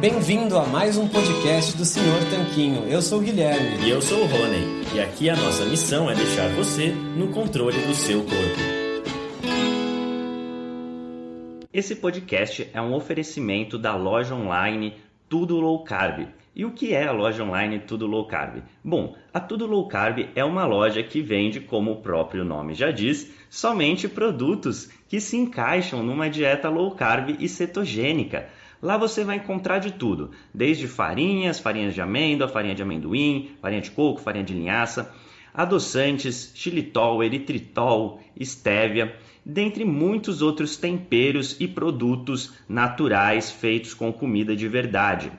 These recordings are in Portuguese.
Bem-vindo a mais um podcast do Senhor Tanquinho. Eu sou o Guilherme. E eu sou o Rony. E aqui a nossa missão é deixar você no controle do seu corpo. Esse podcast é um oferecimento da loja online Tudo Low Carb. E o que é a loja online Tudo Low Carb? Bom, a Tudo Low Carb é uma loja que vende, como o próprio nome já diz, somente produtos que se encaixam numa dieta low carb e cetogênica. Lá você vai encontrar de tudo, desde farinhas, farinhas de amêndoa, farinha de amendoim, farinha de coco, farinha de linhaça, adoçantes, xilitol, eritritol, estévia, dentre muitos outros temperos e produtos naturais feitos com comida de verdade.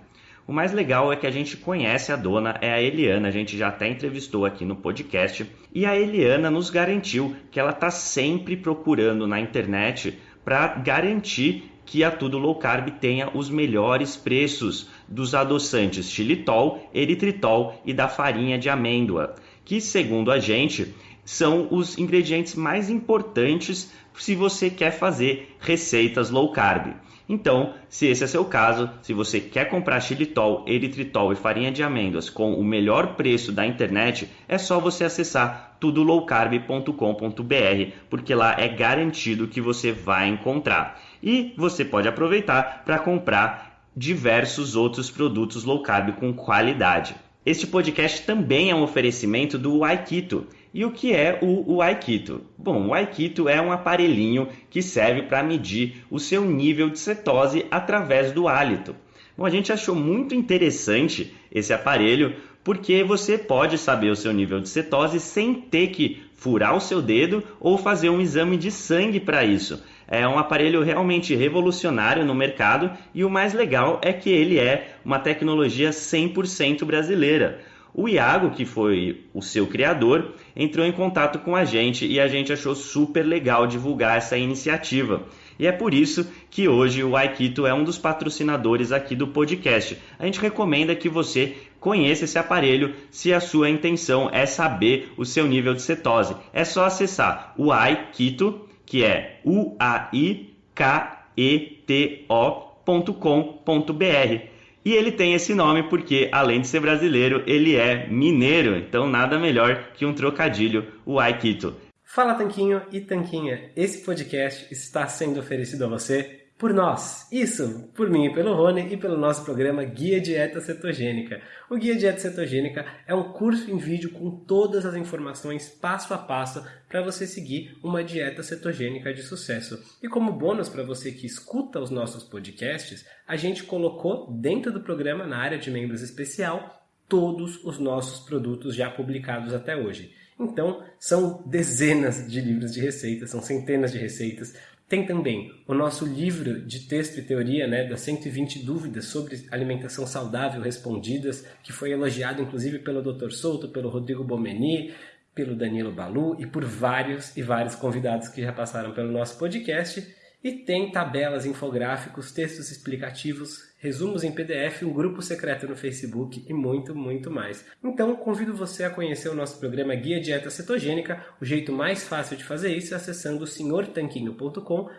O mais legal é que a gente conhece a dona, é a Eliana, a gente já até entrevistou aqui no podcast, e a Eliana nos garantiu que ela está sempre procurando na internet para garantir que a Tudo Low Carb tenha os melhores preços dos adoçantes xilitol, eritritol e da farinha de amêndoa, que segundo a gente são os ingredientes mais importantes se você quer fazer receitas low carb. Então, se esse é seu caso, se você quer comprar xilitol, eritritol e farinha de amêndoas com o melhor preço da internet, é só você acessar tudolowcarb.com.br, porque lá é garantido que você vai encontrar. E você pode aproveitar para comprar diversos outros produtos low carb com qualidade. Este podcast também é um oferecimento do Aikito. E o que é o, o Aikito? Bom, o Aikito é um aparelhinho que serve para medir o seu nível de cetose através do hálito. Bom, a gente achou muito interessante esse aparelho porque você pode saber o seu nível de cetose sem ter que furar o seu dedo ou fazer um exame de sangue para isso. É um aparelho realmente revolucionário no mercado e o mais legal é que ele é uma tecnologia 100% brasileira. O Iago, que foi o seu criador, entrou em contato com a gente e a gente achou super legal divulgar essa iniciativa. E é por isso que hoje o Aikito é um dos patrocinadores aqui do podcast. A gente recomenda que você conheça esse aparelho se a sua intenção é saber o seu nível de cetose. É só acessar o Aikito, que é u-a-i-k-e-t-o.com.br. E ele tem esse nome porque, além de ser brasileiro, ele é mineiro. Então, nada melhor que um trocadilho, o Aikito. Fala Tanquinho e Tanquinha, esse podcast está sendo oferecido a você por nós. Isso, por mim e pelo Rony e pelo nosso programa Guia Dieta Cetogênica. O Guia Dieta Cetogênica é um curso em vídeo com todas as informações passo a passo para você seguir uma dieta cetogênica de sucesso. E como bônus para você que escuta os nossos podcasts, a gente colocou dentro do programa na área de membros especial todos os nossos produtos já publicados até hoje. Então, são dezenas de livros de receitas, são centenas de receitas. Tem também o nosso livro de texto e teoria, né, das 120 dúvidas sobre alimentação saudável respondidas, que foi elogiado inclusive pelo Dr. Souto, pelo Rodrigo Bomeni, pelo Danilo Balu e por vários e vários convidados que já passaram pelo nosso podcast. E tem tabelas, infográficos, textos explicativos, resumos em PDF, um grupo secreto no Facebook e muito, muito mais. Então, convido você a conhecer o nosso programa Guia Dieta Cetogênica. O jeito mais fácil de fazer isso é acessando senhortanquinho.com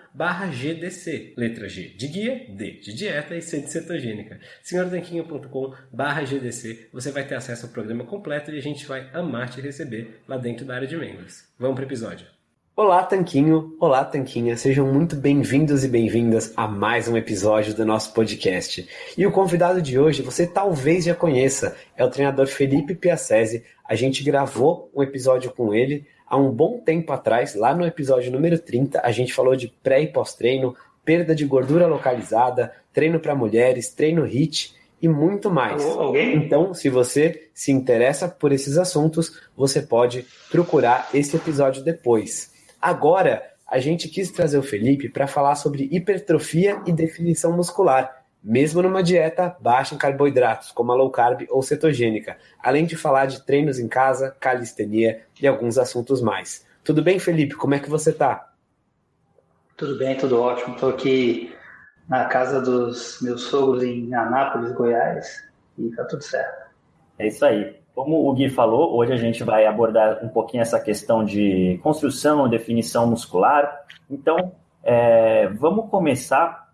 GDC. Letra G de guia, D de dieta e C de cetogênica. senhortanquinho.com GDC. Você vai ter acesso ao programa completo e a gente vai amar te receber lá dentro da área de membros. Vamos para o episódio. Olá, Tanquinho! Olá, Tanquinha! Sejam muito bem-vindos e bem-vindas a mais um episódio do nosso podcast. E o convidado de hoje você talvez já conheça, é o treinador Felipe Piacese. A gente gravou um episódio com ele há um bom tempo atrás, lá no episódio número 30. A gente falou de pré e pós-treino, perda de gordura localizada, treino para mulheres, treino HIT e muito mais. Então, se você se interessa por esses assuntos, você pode procurar esse episódio depois. Agora, a gente quis trazer o Felipe para falar sobre hipertrofia e definição muscular, mesmo numa dieta baixa em carboidratos, como a low carb ou cetogênica, além de falar de treinos em casa, calistenia e alguns assuntos mais. Tudo bem, Felipe? Como é que você está? Tudo bem, tudo ótimo. Estou aqui na casa dos meus sogros em Anápolis, Goiás, e está tudo certo. É isso aí. Como o Gui falou, hoje a gente vai abordar um pouquinho essa questão de construção, definição muscular. Então, é, vamos começar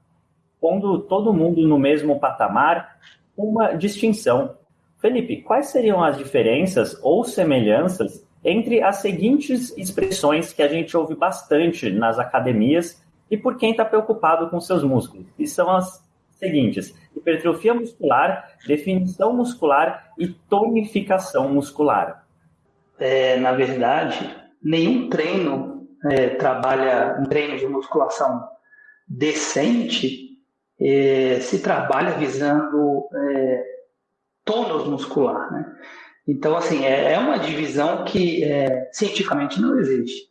pondo todo mundo no mesmo patamar, uma distinção. Felipe, quais seriam as diferenças ou semelhanças entre as seguintes expressões que a gente ouve bastante nas academias e por quem está preocupado com seus músculos? E são as seguintes: hipertrofia muscular, definição muscular e tonificação muscular. É, na verdade, nenhum treino é, trabalha um treino de musculação decente é, se trabalha visando é, tônus muscular, né? Então, assim, é, é uma divisão que é, cientificamente não existe.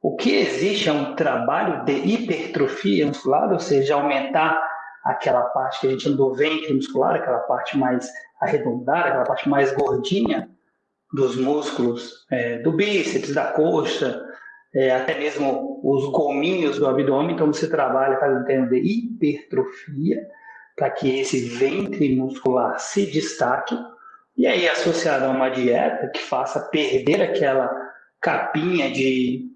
O que existe é um trabalho de hipertrofia muscular, ou seja, aumentar aquela parte que a gente do ventre muscular, aquela parte mais arredondada, aquela parte mais gordinha dos músculos é, do bíceps, da coxa, é, até mesmo os gominhos do abdômen. Então, você trabalha fazendo treino de hipertrofia para que esse ventre muscular se destaque. E aí, associado a uma dieta que faça perder aquela capinha de,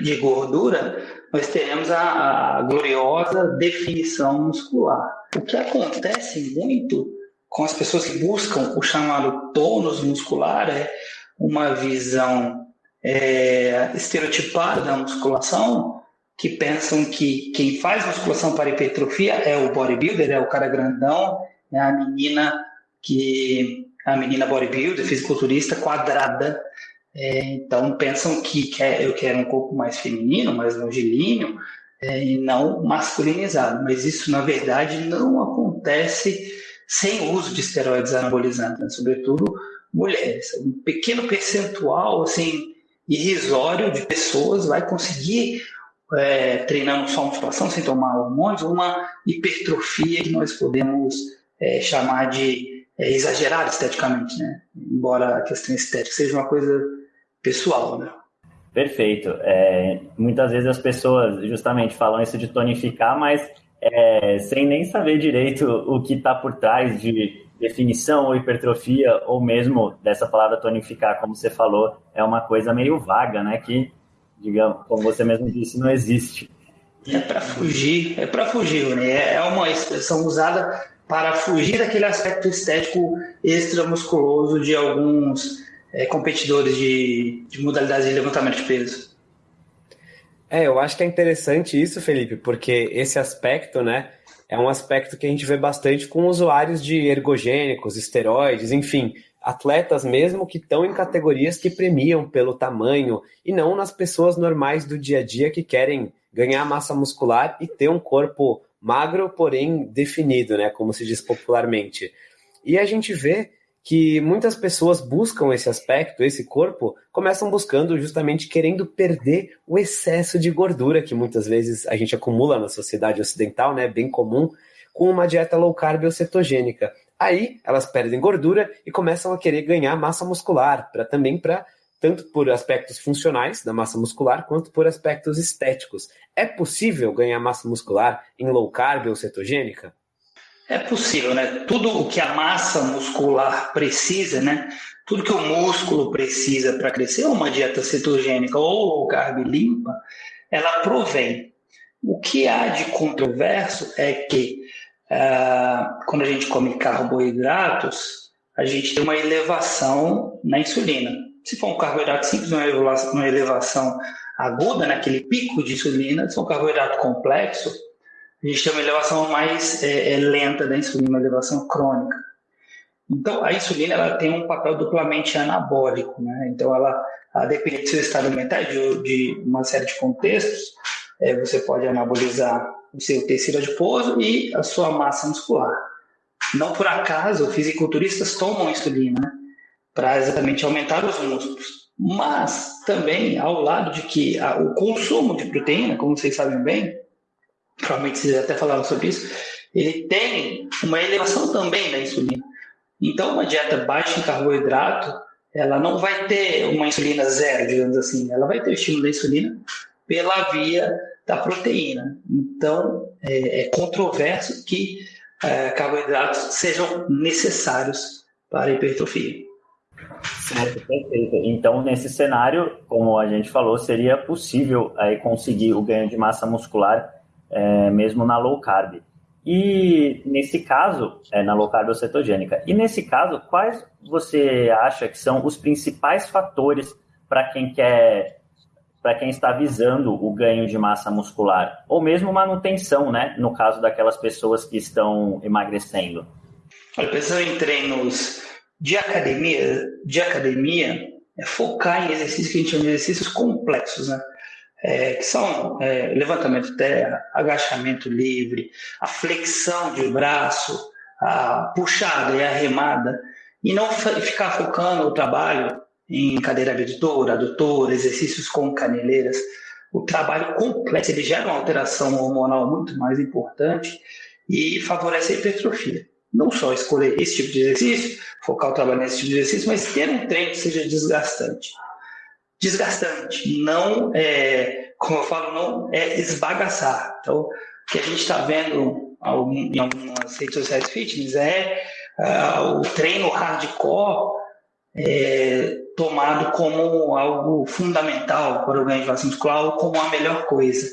de gordura, nós teremos a, a gloriosa definição muscular. O que acontece muito com as pessoas que buscam o chamado tônus muscular é uma visão é, estereotipada da musculação, que pensam que quem faz musculação para hipertrofia é o bodybuilder, é o cara grandão, é a menina que a menina bodybuilder, fisiculturista quadrada. É, então pensam que quer, eu quero um corpo mais feminino, mais longilíneo, é, e não masculinizado. Mas isso, na verdade, não acontece sem uso de esteroides anabolizantes, né? sobretudo mulheres. Um pequeno percentual, assim, irrisório de pessoas vai conseguir, é, treinando só musculação, sem tomar hormônios, uma hipertrofia que nós podemos é, chamar de é, exagerada esteticamente, né? Embora a questão estética seja uma coisa pessoal, né? Perfeito. É, muitas vezes as pessoas justamente falam isso de tonificar, mas é, sem nem saber direito o que está por trás de definição ou hipertrofia, ou mesmo dessa palavra tonificar, como você falou, é uma coisa meio vaga, né? Que, digamos, como você mesmo disse, não existe. É para fugir, é para fugir, né? É uma expressão usada para fugir daquele aspecto estético extramusculoso de alguns é, competidores de, de modalidades de levantamento de peso. É, eu acho que é interessante isso, Felipe, porque esse aspecto, né, é um aspecto que a gente vê bastante com usuários de ergogênicos, esteroides, enfim, atletas mesmo que estão em categorias que premiam pelo tamanho e não nas pessoas normais do dia a dia que querem ganhar massa muscular e ter um corpo magro, porém definido, né, como se diz popularmente. E a gente vê que muitas pessoas buscam esse aspecto, esse corpo, começam buscando justamente querendo perder o excesso de gordura que muitas vezes a gente acumula na sociedade ocidental, né, bem comum, com uma dieta low carb ou cetogênica. Aí elas perdem gordura e começam a querer ganhar massa muscular, para também para tanto por aspectos funcionais da massa muscular quanto por aspectos estéticos. É possível ganhar massa muscular em low carb ou cetogênica? É possível, né? Tudo o que a massa muscular precisa, né? Tudo que o músculo precisa para crescer, uma dieta cetogênica ou low carb limpa, ela provém. O que há de controverso é que uh, quando a gente come carboidratos, a gente tem uma elevação na insulina. Se for um carboidrato simples, uma elevação, aguda, naquele né? pico de insulina, se for um carboidrato complexo, a gente tem uma elevação mais é, é, lenta da insulina, uma elevação crônica. Então, a insulina ela tem um papel duplamente anabólico, né? Então, ela, a depender do seu estado mental, de, de uma série de contextos, é, você pode anabolizar o seu tecido adiposo e a sua massa muscular. Não por acaso, fisiculturistas tomam insulina né? para exatamente aumentar os músculos. Mas também, ao lado de que a, o consumo de proteína, como vocês sabem bem, provavelmente vocês até falaram sobre isso, ele tem uma elevação também da insulina. Então, uma dieta baixa em carboidrato, ela não vai ter uma insulina zero, digamos assim, ela vai ter o estímulo da insulina pela via da proteína. Então, é, é controverso que é, carboidratos sejam necessários para a hipertrofia. Certo, perfeito. Então, nesse cenário, como a gente falou, seria possível aí conseguir o ganho de massa muscular é, mesmo na low carb. E nesse caso, é na low carb cetogênica. E nesse caso, quais você acha que são os principais fatores para quem quer para quem está visando o ganho de massa muscular ou mesmo manutenção, né, no caso daquelas pessoas que estão emagrecendo? Olha, pensando em treinos de academia, de academia é focar em exercícios que a gente chama de exercícios complexos, né? É, que são é, levantamento terra, agachamento livre, a flexão de braço, a puxada e a remada, e não ficar focando o trabalho em cadeira abdutora, adutora, exercícios com caneleiras. O trabalho complexo ele gera uma alteração hormonal muito mais importante e favorece a hipertrofia não só escolher esse tipo de exercício, focar o trabalho nesse tipo de exercício, mas ter um treino que seja desgastante. Desgastante, não é, como eu falo, não é esbagaçar. Então, o que a gente está vendo em algumas redes sociais fitness é uh, o treino hardcore é, tomado como algo fundamental para o ganho de muscular ou como a melhor coisa.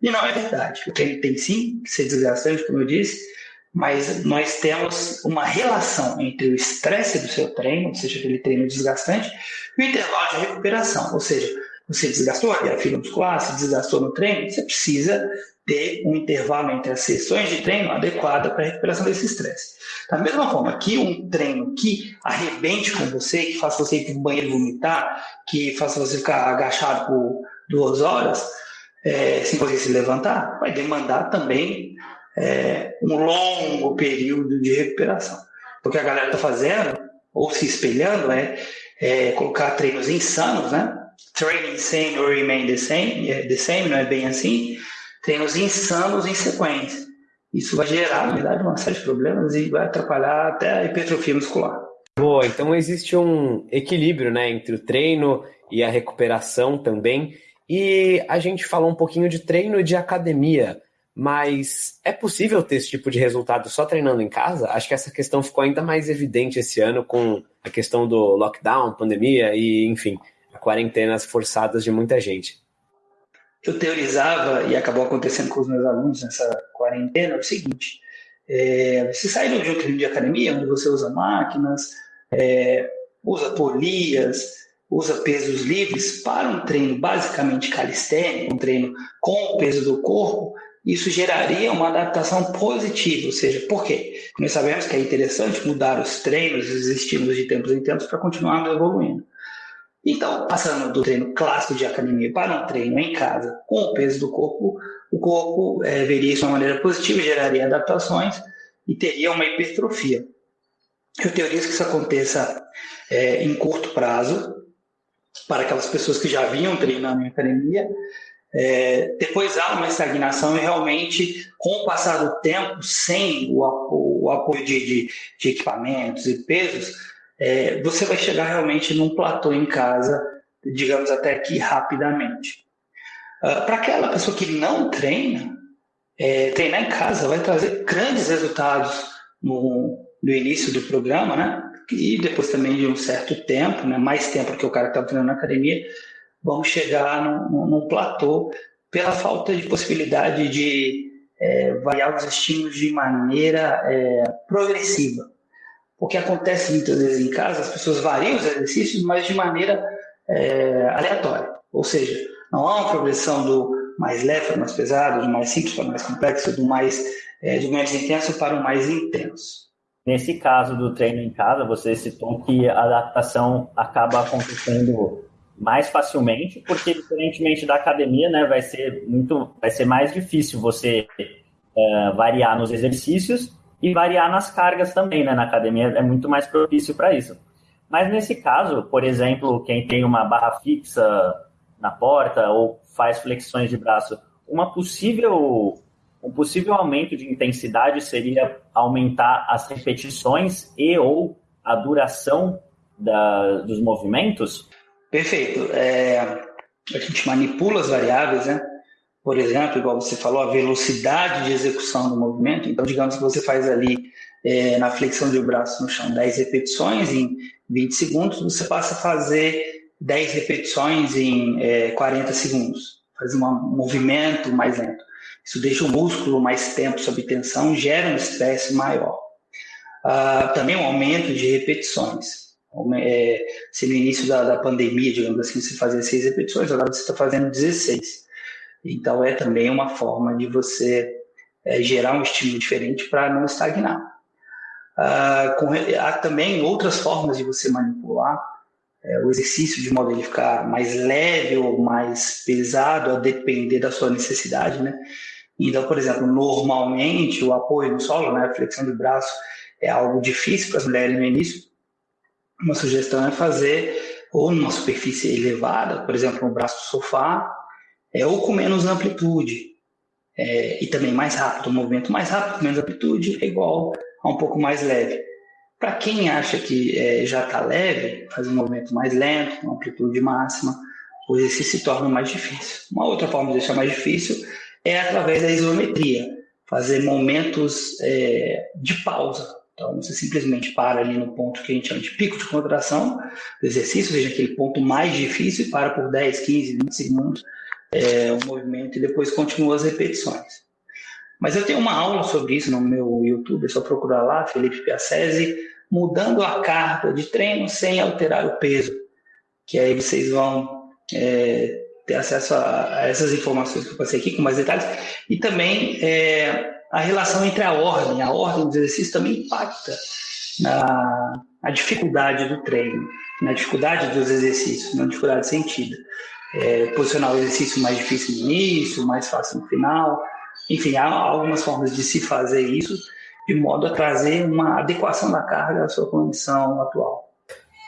E não é verdade. O treino tem sim que ser desgastante, como eu disse, mas nós temos uma relação entre o estresse do seu treino, ou seja, aquele treino desgastante, e o intervalo de recuperação, ou seja, você desgastou a fibra muscular, se desgastou no treino, você precisa ter um intervalo entre as sessões de treino adequada para a recuperação desse estresse. Da mesma forma que um treino que arrebente com você, que faça você ir para o banheiro vomitar, que faça você ficar agachado por duas horas, é, sem conseguir se levantar, vai demandar também é, um longo período de recuperação. O que a galera está fazendo, ou se espelhando, é, é, colocar treinos insanos, né? Training same or remain the same, é, the same, não é bem assim. Treinos insanos em sequência. Isso vai gerar, na verdade, uma série de problemas e vai atrapalhar até a hipertrofia muscular. Boa, então existe um equilíbrio né, entre o treino e a recuperação também. E a gente falou um pouquinho de treino de academia. Mas é possível ter esse tipo de resultado só treinando em casa? Acho que essa questão ficou ainda mais evidente esse ano com a questão do lockdown, pandemia e, enfim, quarentenas forçadas de muita gente. Eu teorizava, e acabou acontecendo com os meus alunos nessa quarentena, o seguinte: é, você sai de um treino de academia, onde você usa máquinas, é, usa polias, usa pesos livres, para um treino basicamente calistênico, um treino com o peso do corpo, isso geraria uma adaptação positiva, ou seja, por quê? Nós sabemos que é interessante mudar os treinos, os estímulos de tempos em tempos para continuarmos evoluindo. Então, passando do treino clássico de academia para um treino em casa com o peso do corpo, o corpo é, veria isso de uma maneira positiva, geraria adaptações e teria uma hipertrofia. Eu teorizo que isso aconteça é, em curto prazo, para aquelas pessoas que já vinham treinando em academia, é, depois há uma estagnação e realmente, com o passar do tempo, sem o, o apoio de, de, de, equipamentos e pesos, é, você vai chegar realmente num platô em casa, digamos até aqui rapidamente. Uh, Para aquela pessoa que não treina, é, treinar em casa vai trazer grandes resultados no, no início do programa, né? E depois também de um certo tempo, né? mais tempo que o cara que está treinando na academia, vamos chegar num, platô pela falta de possibilidade de é, variar os estímulos de maneira é, progressiva. O que acontece muitas vezes em casa, as pessoas variam os exercícios, mas de maneira é, aleatória. Ou seja, não há uma progressão do mais leve para mais pesado, do mais simples para mais complexo, do mais é, do menos intenso para o mais intenso. Nesse caso do treino em casa, você citou que a adaptação acaba acontecendo mais facilmente, porque diferentemente da academia, né, vai ser muito, vai ser mais difícil você é, variar nos exercícios e variar nas cargas também, né? Na academia é muito mais propício para isso. Mas nesse caso, por exemplo, quem tem uma barra fixa na porta ou faz flexões de braço, uma possível um possível aumento de intensidade seria aumentar as repetições e ou a duração da, dos movimentos? Perfeito. É, a gente manipula as variáveis, né? Por exemplo, igual você falou, a velocidade de execução do movimento. Então, digamos que você faz ali é, na flexão de braço no chão 10 repetições em 20 segundos, você passa a fazer 10 repetições em é, 40 segundos. Faz um movimento mais lento. Isso deixa o músculo mais tempo sob tensão, gera um estresse maior. Uh, também um aumento de repetições. É, se no início da, da, pandemia, digamos assim, você fazia seis repetições, agora você está fazendo 16. Então, é também uma forma de você é, gerar um estímulo diferente para não estagnar. Uh, com, há também outras formas de você manipular é, o exercício de modo ele ficar mais leve ou mais pesado, a depender da sua necessidade, né? Então, por exemplo, normalmente o apoio no solo, né, a flexão de braço, é algo difícil para as mulheres no início. Uma sugestão é fazer ou numa superfície elevada, por exemplo, no braço do sofá, é, ou com menos amplitude. É, e também mais rápido, um movimento mais rápido, com menos amplitude, é igual a um pouco mais leve. Para quem acha que é, já está leve, fazer um movimento mais lento, uma amplitude máxima, o exercício se torna mais difícil. Uma outra forma de deixar mais difícil é através da isometria, fazer momentos é, de pausa. Então, você simplesmente para ali no ponto que a gente chama de pico de contração do exercício, seja aquele ponto mais difícil, e para por 10, 15, 20 segundos é, o movimento e depois continua as repetições. Mas eu tenho uma aula sobre isso no meu YouTube, é só procurar lá, Felipe Piacese, mudando a carga de treino sem alterar o peso. Que aí vocês vão é, ter acesso a, a, essas informações que eu passei aqui com mais detalhes. E também é, a relação entre a ordem. A ordem dos exercícios também impacta na, na dificuldade do treino, na dificuldade dos exercícios, na dificuldade sentida. É, posicionar o exercício mais difícil no início, mais fácil no final. Enfim, há algumas formas de se fazer isso de modo a trazer uma adequação da carga à sua condição atual.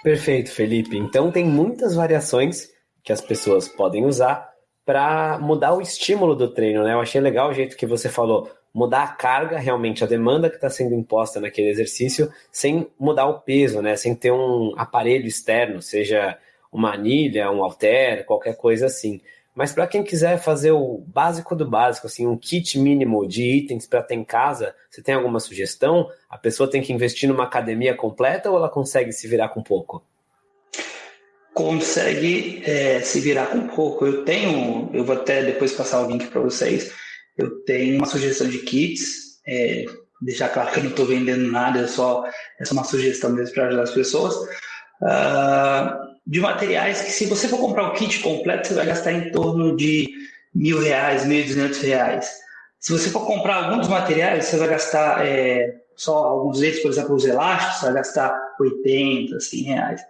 Perfeito, Felipe. Então tem muitas variações que as pessoas podem usar para mudar o estímulo do treino, né? Eu achei legal o jeito que você falou, mudar a carga, realmente a demanda que está sendo imposta naquele exercício, sem mudar o peso, né? Sem ter um aparelho externo, seja uma anilha, um halter, qualquer coisa assim. Mas para quem quiser fazer o básico do básico, assim, um kit mínimo de itens para ter em casa, você tem alguma sugestão? A pessoa tem que investir numa academia completa ou ela consegue se virar com pouco? Consegue é, se virar com pouco. Eu tenho, eu vou até depois passar o link para vocês. Eu tenho uma sugestão de kits. É, deixar claro que eu não estou vendendo nada, é só, é uma sugestão mesmo para ajudar as pessoas. Uh, de materiais que, se você for comprar o kit completo, você vai gastar em torno de mil reais, mil e duzentos reais. Se você for comprar alguns materiais, você vai gastar é, só alguns deles, por exemplo, os elásticos, você vai gastar 80, 100 reais.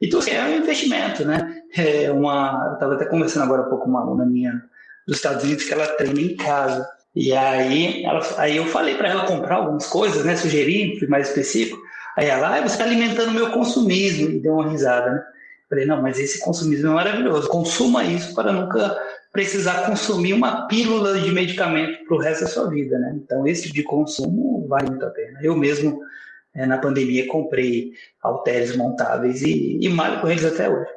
Então, assim, é um investimento, né? É uma, eu estava até conversando agora há pouco com uma aluna minha dos Estados Unidos que ela treina em casa. E aí, ela, aí eu falei para ela comprar algumas coisas, né? Sugeri, fui mais específico. Aí ela, ah, você está alimentando o meu consumismo. E deu uma risada, né? Falei, não, mas esse consumismo é maravilhoso. Consuma isso para nunca precisar consumir uma pílula de medicamento para o resto da sua vida, né? Então, esse tipo de consumo vale muito a pena. Eu mesmo, é, na pandemia, comprei halteres montáveis e, e malho com eles até hoje.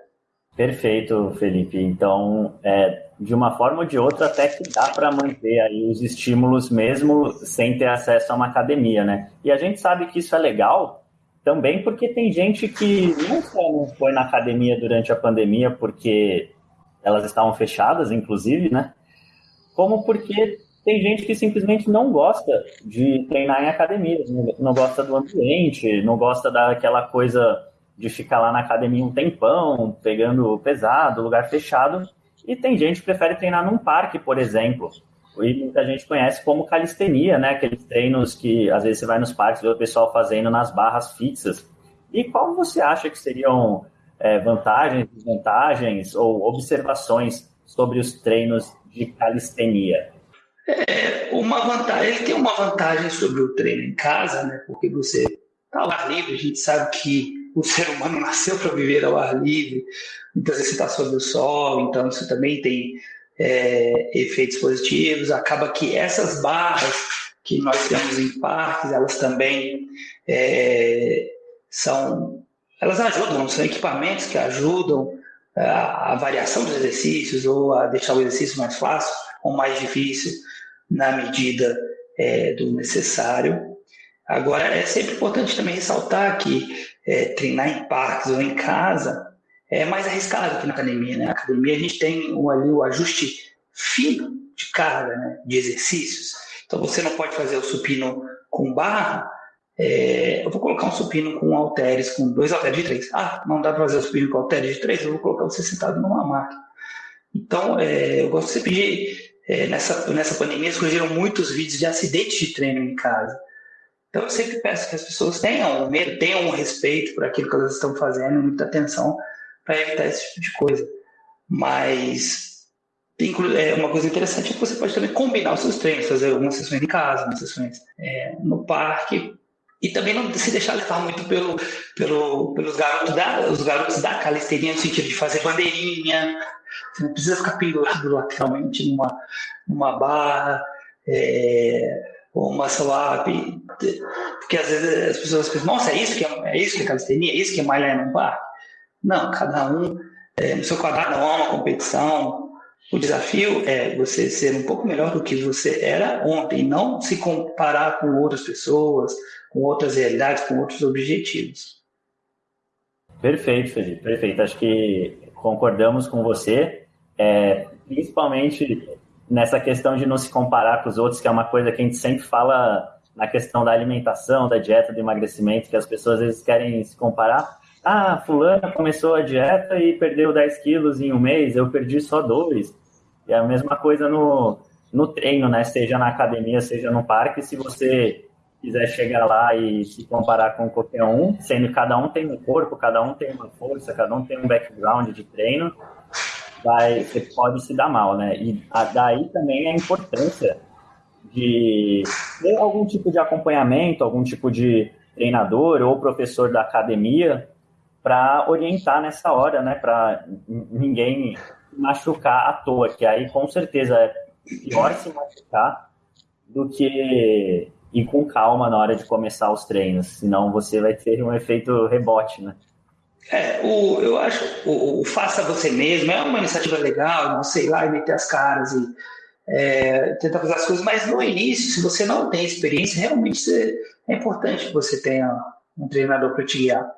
Perfeito, Felipe. Então, é, de uma forma ou de outra, até que dá para manter aí os estímulos mesmo sem ter acesso a uma academia, né? E a gente sabe que isso é legal também porque tem gente que não só não foi na academia durante a pandemia porque elas estavam fechadas, inclusive, né? Como porque tem gente que simplesmente não gosta de treinar em academia, não gosta do ambiente, não gosta daquela coisa de ficar lá na academia um tempão, pegando pesado, lugar fechado. E tem gente que prefere treinar num parque, por exemplo, e muita gente conhece como calistenia, né? Aqueles treinos que às vezes você vai nos parques e vê o pessoal fazendo nas barras fixas. E qual você acha que seriam é, vantagens, desvantagens ou observações sobre os treinos de calistenia? É, uma vantagem, ele tem uma vantagem sobre o treino em casa, né? Porque você está livre, a gente sabe que o ser humano nasceu para viver ao ar livre, muitas vezes está sob o sol, então isso também tem é, efeitos positivos. Acaba que essas barras que nós temos em parques, elas também é, são, elas ajudam, são equipamentos que ajudam a, a, variação dos exercícios ou a deixar o exercício mais fácil ou mais difícil na medida é, do necessário. Agora, é sempre importante também ressaltar que é, treinar em parques ou em casa é mais arriscado que na academia. Né? Na academia a gente tem ali o ajuste fino de carga, né, de exercícios. Então você não pode fazer o supino com barra. É, eu vou colocar um supino com halteres, com dois halteres de três. Ah, não dá para fazer o supino com halteres de três? Eu vou colocar você sentado numa máquina. Então, é, eu gosto sempre de. É, nessa, nessa pandemia surgiram muitos vídeos de acidentes de treino em casa. Então, eu sempre peço que as pessoas tenham medo, tenham respeito por aquilo que elas estão fazendo, muita atenção para evitar esse tipo de coisa. Mas é, uma coisa interessante é que você pode também combinar os seus treinos, fazer algumas sessões em casa, algumas sessões é, no parque, e também não se deixar levar muito pelo, pelo, pelos garotos da, os garotos da calistenia, no sentido de fazer bandeirinha, você não precisa ficar pendurado lateralmente numa, numa barra, é, ou uma swap, porque às vezes as pessoas pensam, nossa, é isso que é, é isso que é calistenia, é isso que é malhar num parque? Não, cada um é, no seu quadrado não há uma competição. O desafio é você ser um pouco melhor do que você era ontem, não se comparar com outras pessoas, com outras realidades, com outros objetivos. Perfeito, Felipe, perfeito. Acho que concordamos com você, é, principalmente nessa questão de não se comparar com os outros, que é uma coisa que a gente sempre fala na questão da alimentação, da dieta, do emagrecimento, que as pessoas às vezes querem se comparar. Ah, fulana começou a dieta e perdeu 10 quilos em um mês, eu perdi só dois. E é a mesma coisa no, no treino, né? Seja na academia, seja no parque, se você quiser chegar lá e se comparar com qualquer um, sendo que cada um tem um corpo, cada um tem uma força, cada um tem um background de treino, vai, você pode se dar mal, né? E daí também a importância de ter algum tipo de acompanhamento, algum tipo de treinador ou professor da academia para orientar nessa hora, né? Para ninguém machucar à toa, que aí com certeza é pior se machucar do que ir com calma na hora de começar os treinos, senão você vai ter um efeito rebote, né? É, o, eu acho o, o faça você mesmo é uma iniciativa legal, você ir lá e meter as caras e é, tentar fazer as coisas, mas no início, se você não tem experiência, realmente você, é importante que você tenha um treinador para te guiar.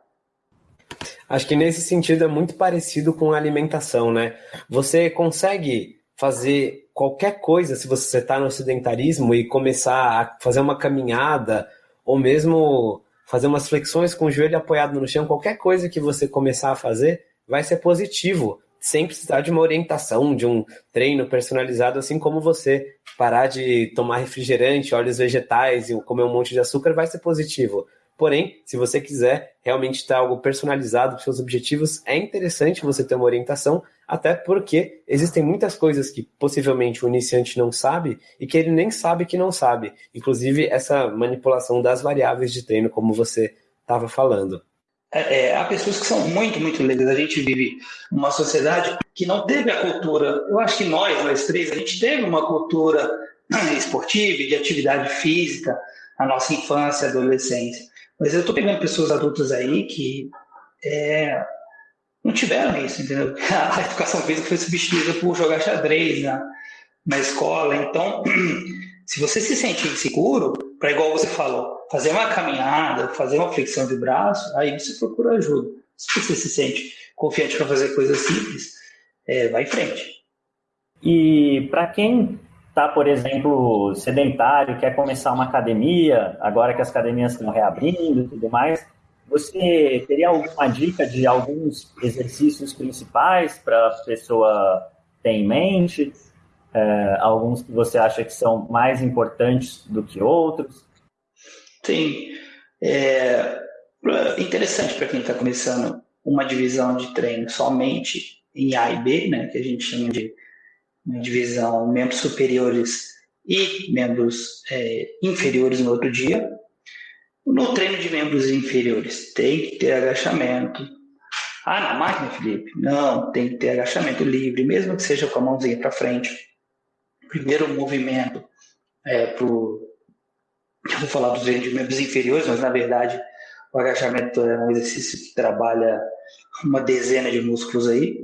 Acho que nesse sentido é muito parecido com a alimentação, né? Você consegue fazer qualquer coisa se você está no sedentarismo e começar a fazer uma caminhada ou mesmo fazer umas flexões com o joelho apoiado no chão, qualquer coisa que você começar a fazer vai ser positivo, sem precisar de uma orientação, de um treino personalizado, assim como você parar de tomar refrigerante, óleos vegetais e comer um monte de açúcar vai ser positivo. Porém, se você quiser realmente ter algo personalizado para seus objetivos, é interessante você ter uma orientação, até porque existem muitas coisas que possivelmente o iniciante não sabe e que ele nem sabe que não sabe. Inclusive essa manipulação das variáveis de treino, como você estava falando. É, é, há pessoas que são muito, muito leigas. A gente vive numa sociedade que não teve a cultura. Eu acho que nós, nós três, a gente teve uma cultura esportiva e de atividade física na nossa infância adolescência. Mas eu estou pegando pessoas adultas aí que é, não tiveram isso, entendeu? A educação física foi substituída por jogar xadrez na, na escola. Então, se você se sente inseguro, para igual você falou, fazer uma caminhada, fazer uma flexão de braço, aí você procura ajuda. Se você se sente confiante para fazer coisas simples, é, vai em frente. E para quem está, por exemplo, sedentário, quer começar uma academia, agora que as academias estão reabrindo e tudo mais, você teria alguma dica de alguns exercícios principais para a pessoa ter em mente? É, alguns que você acha que são mais importantes do que outros? Sim. É interessante para quem está começando uma divisão de treino somente em A e B, né, que a gente chama de divisão membros superiores e membros é, inferiores no outro dia. No treino de membros inferiores, tem que ter agachamento. Ah, na máquina, Felipe? Não, tem que ter agachamento livre, mesmo que seja com a mãozinha para frente. Primeiro movimento é pro. Eu vou falar dos de membros inferiores, mas na verdade o agachamento é um exercício que trabalha uma dezena de músculos aí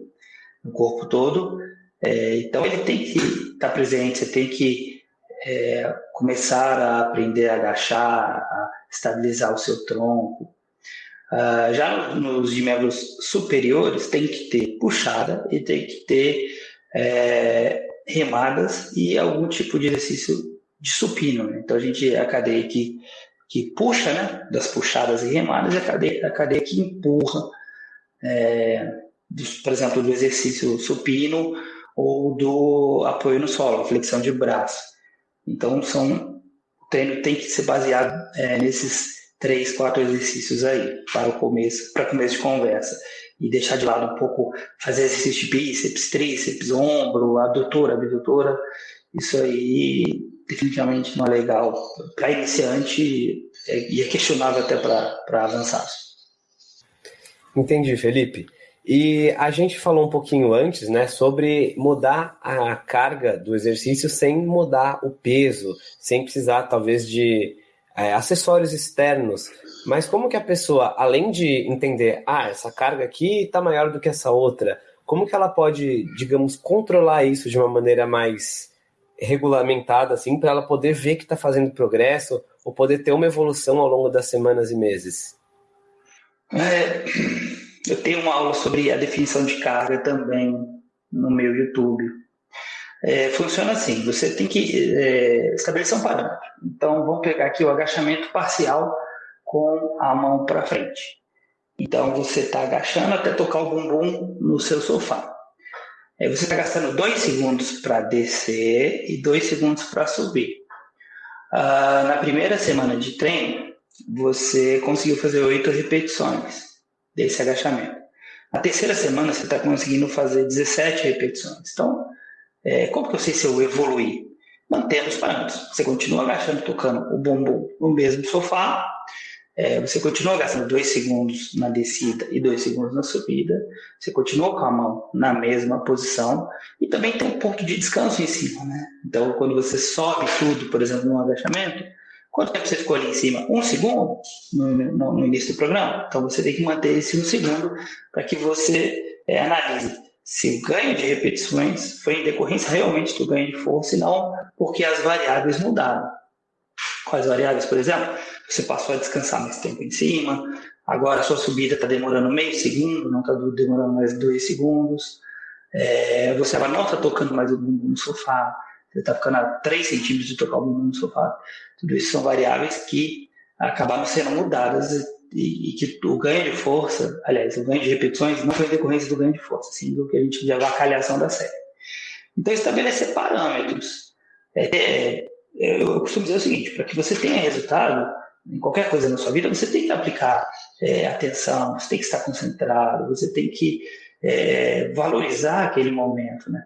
no corpo todo. É, então ele tem que estar tá presente, você tem que é, começar a aprender a agachar, a estabilizar o seu tronco. Uh, já nos de membros superiores tem que ter puxada e tem que ter é, remadas e algum tipo de exercício de supino. Né? Então a gente é a cadeia que, que puxa, né? das puxadas e remadas, e a cadeia, a cadeia que empurra, é, por exemplo, do exercício supino ou do apoio no solo, flexão de braço. Então são o treino tem que ser baseado é, nesses três, quatro exercícios aí para o começo, para começo de conversa e deixar de lado um pouco fazer exercício de bíceps, tríceps, ombro, adutora, abdutora. Isso aí definitivamente não é legal para iniciante e é questionável até para avançados. Entendi, Felipe. E a gente falou um pouquinho antes, né, sobre mudar a carga do exercício sem mudar o peso, sem precisar talvez de é, acessórios externos. Mas como que a pessoa, além de entender, ah, essa carga aqui está maior do que essa outra, como que ela pode, digamos, controlar isso de uma maneira mais regulamentada, assim, para ela poder ver que está fazendo progresso ou poder ter uma evolução ao longo das semanas e meses? É, eu tenho uma aula sobre a definição de carga também no meu YouTube. É, funciona assim: você tem que é, estabelecer um parâmetro. Então, vamos pegar aqui o agachamento parcial com a mão para frente. Então, você está agachando até tocar o bumbum no seu sofá. Aí você está gastando dois segundos para descer e dois segundos para subir. Ah, na primeira semana de treino, você conseguiu fazer oito repetições desse agachamento. Na terceira semana, você está conseguindo fazer 17 repetições. Então, é, como que eu sei se eu evoluí? Mantendo os parâmetros. Você continua agachando, tocando o bumbum no mesmo sofá, é, você continua gastando dois segundos na descida e dois segundos na subida, você continua com a mão na mesma posição e também tem um ponto de descanso em cima, né? Então, quando você sobe tudo, por exemplo, no agachamento, quanto tempo você ficou ali em cima? Um segundo no, no, no início do programa? Então, você tem que manter esse um segundo para que você é, analise se o ganho de repetições foi em decorrência realmente do ganho de força e não porque as variáveis mudaram. Quais variáveis, por exemplo? Você passou a descansar mais tempo em cima, agora a sua subida está demorando meio segundo, não está demorando mais dois segundos, é, você agora não está tocando mais o bumbum no sofá, você está ficando a 3 centímetros de tocar o bumbum no sofá. Tudo isso são variáveis que acabaram sendo mudadas e, e, que o ganho de força, aliás, o ganho de repetições não foi decorrência do ganho de força, sim do que a gente chama de avacalhação da série. Então, estabelecer parâmetros. É, é, eu costumo dizer o seguinte: para que você tenha resultado em qualquer coisa na sua vida, você tem que aplicar é, atenção, você tem que estar concentrado, você tem que é, valorizar aquele momento, né?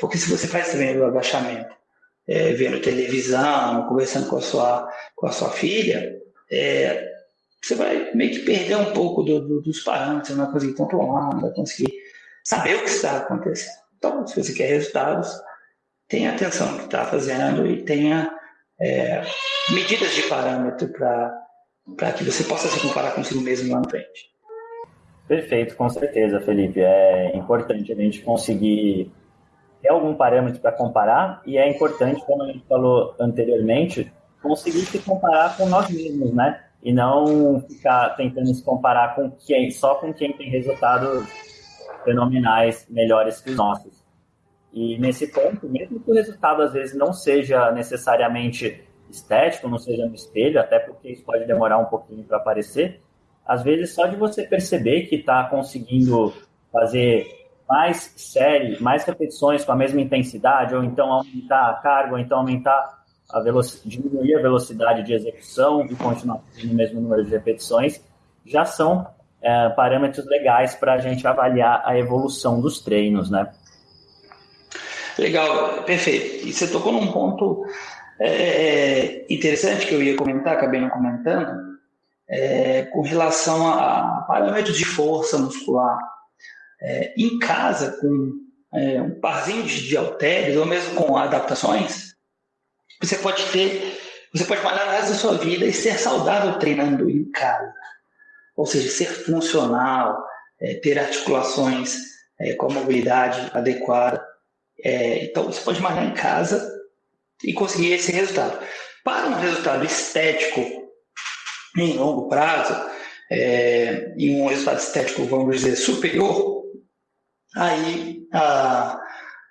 Porque se você faz também o agachamento, é, vendo televisão, conversando com a sua, com a sua filha, é, você vai meio que perder um pouco do, do, dos parâmetros, não vai conseguir controlar, não vai conseguir saber o que está acontecendo. Então, se você quer resultados, tenha atenção no que está fazendo e tenha é, medidas de parâmetro para que você possa se comparar consigo mesmo lá na frente. Perfeito, com certeza, Felipe. É importante a gente conseguir ter algum parâmetro para comparar e é importante, como a gente falou anteriormente, conseguir se comparar com nós mesmos, né? E não ficar tentando se comparar com quem, só com quem tem resultados fenomenais melhores que os nossos. E nesse ponto, mesmo que o resultado às vezes não seja necessariamente estético, não seja no espelho, até porque isso pode demorar um pouquinho para aparecer, às vezes só de você perceber que está conseguindo fazer mais série, mais repetições com a mesma intensidade, ou então aumentar a carga, ou então aumentar a velocidade, diminuir a velocidade de execução e continuar no mesmo número de repetições, já são é, parâmetros legais para a gente avaliar a evolução dos treinos, né? Legal, perfeito. E você tocou num ponto é, é, interessante que eu ia comentar, acabei não comentando, é, com relação a parâmetros de força muscular. É, em casa, com é, um parzinho de, halteres, ou mesmo com adaptações, você pode ter, você pode malhar o resto da sua vida e ser saudável treinando em casa. Ou seja, ser funcional, é, ter articulações com a mobilidade adequada. É, então, você pode malhar em casa e conseguir esse resultado. Para um resultado estético em longo prazo, é, e um resultado estético, vamos dizer, superior, aí a,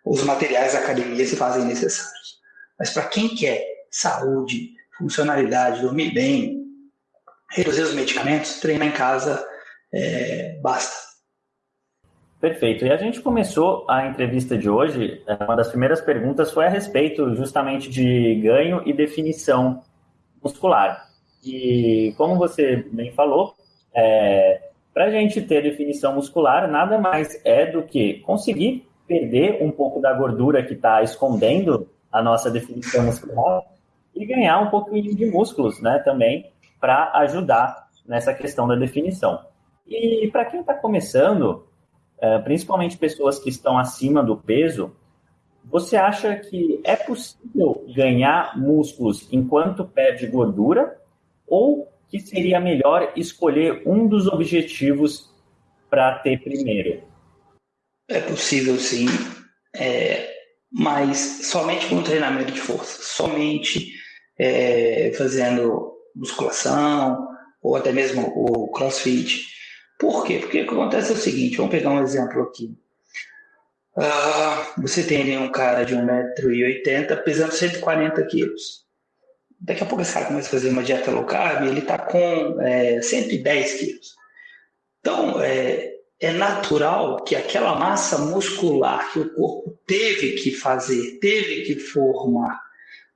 os materiais da academia se fazem necessários. Mas para quem quer saúde, funcionalidade, dormir bem, reduzir os medicamentos, treinar em casa é, basta. Perfeito. E a gente começou a entrevista de hoje, é, uma das primeiras perguntas foi a respeito justamente de ganho e definição muscular. E como você bem falou, é, para a gente ter definição muscular, nada mais é do que conseguir perder um pouco da gordura que está escondendo a nossa definição muscular e ganhar um pouquinho de músculos, né, também, para ajudar nessa questão da definição. E para quem está começando, é, principalmente pessoas que estão acima do peso, você acha que é possível ganhar músculos enquanto perde gordura? Ou que seria melhor escolher um dos objetivos para ter primeiro? É possível sim, é, mas somente com treinamento de força, somente é, fazendo musculação ou até mesmo o crossfit. Por quê? Porque acontece é o seguinte: vamos pegar um exemplo aqui. Uh, você tem ali um cara de 1,80m pesando 140 quilos. Daqui a pouco esse cara começa a fazer uma dieta low carb ele está com é, 110 quilos. Então, é, é natural que aquela massa muscular que o corpo teve que fazer, teve que formar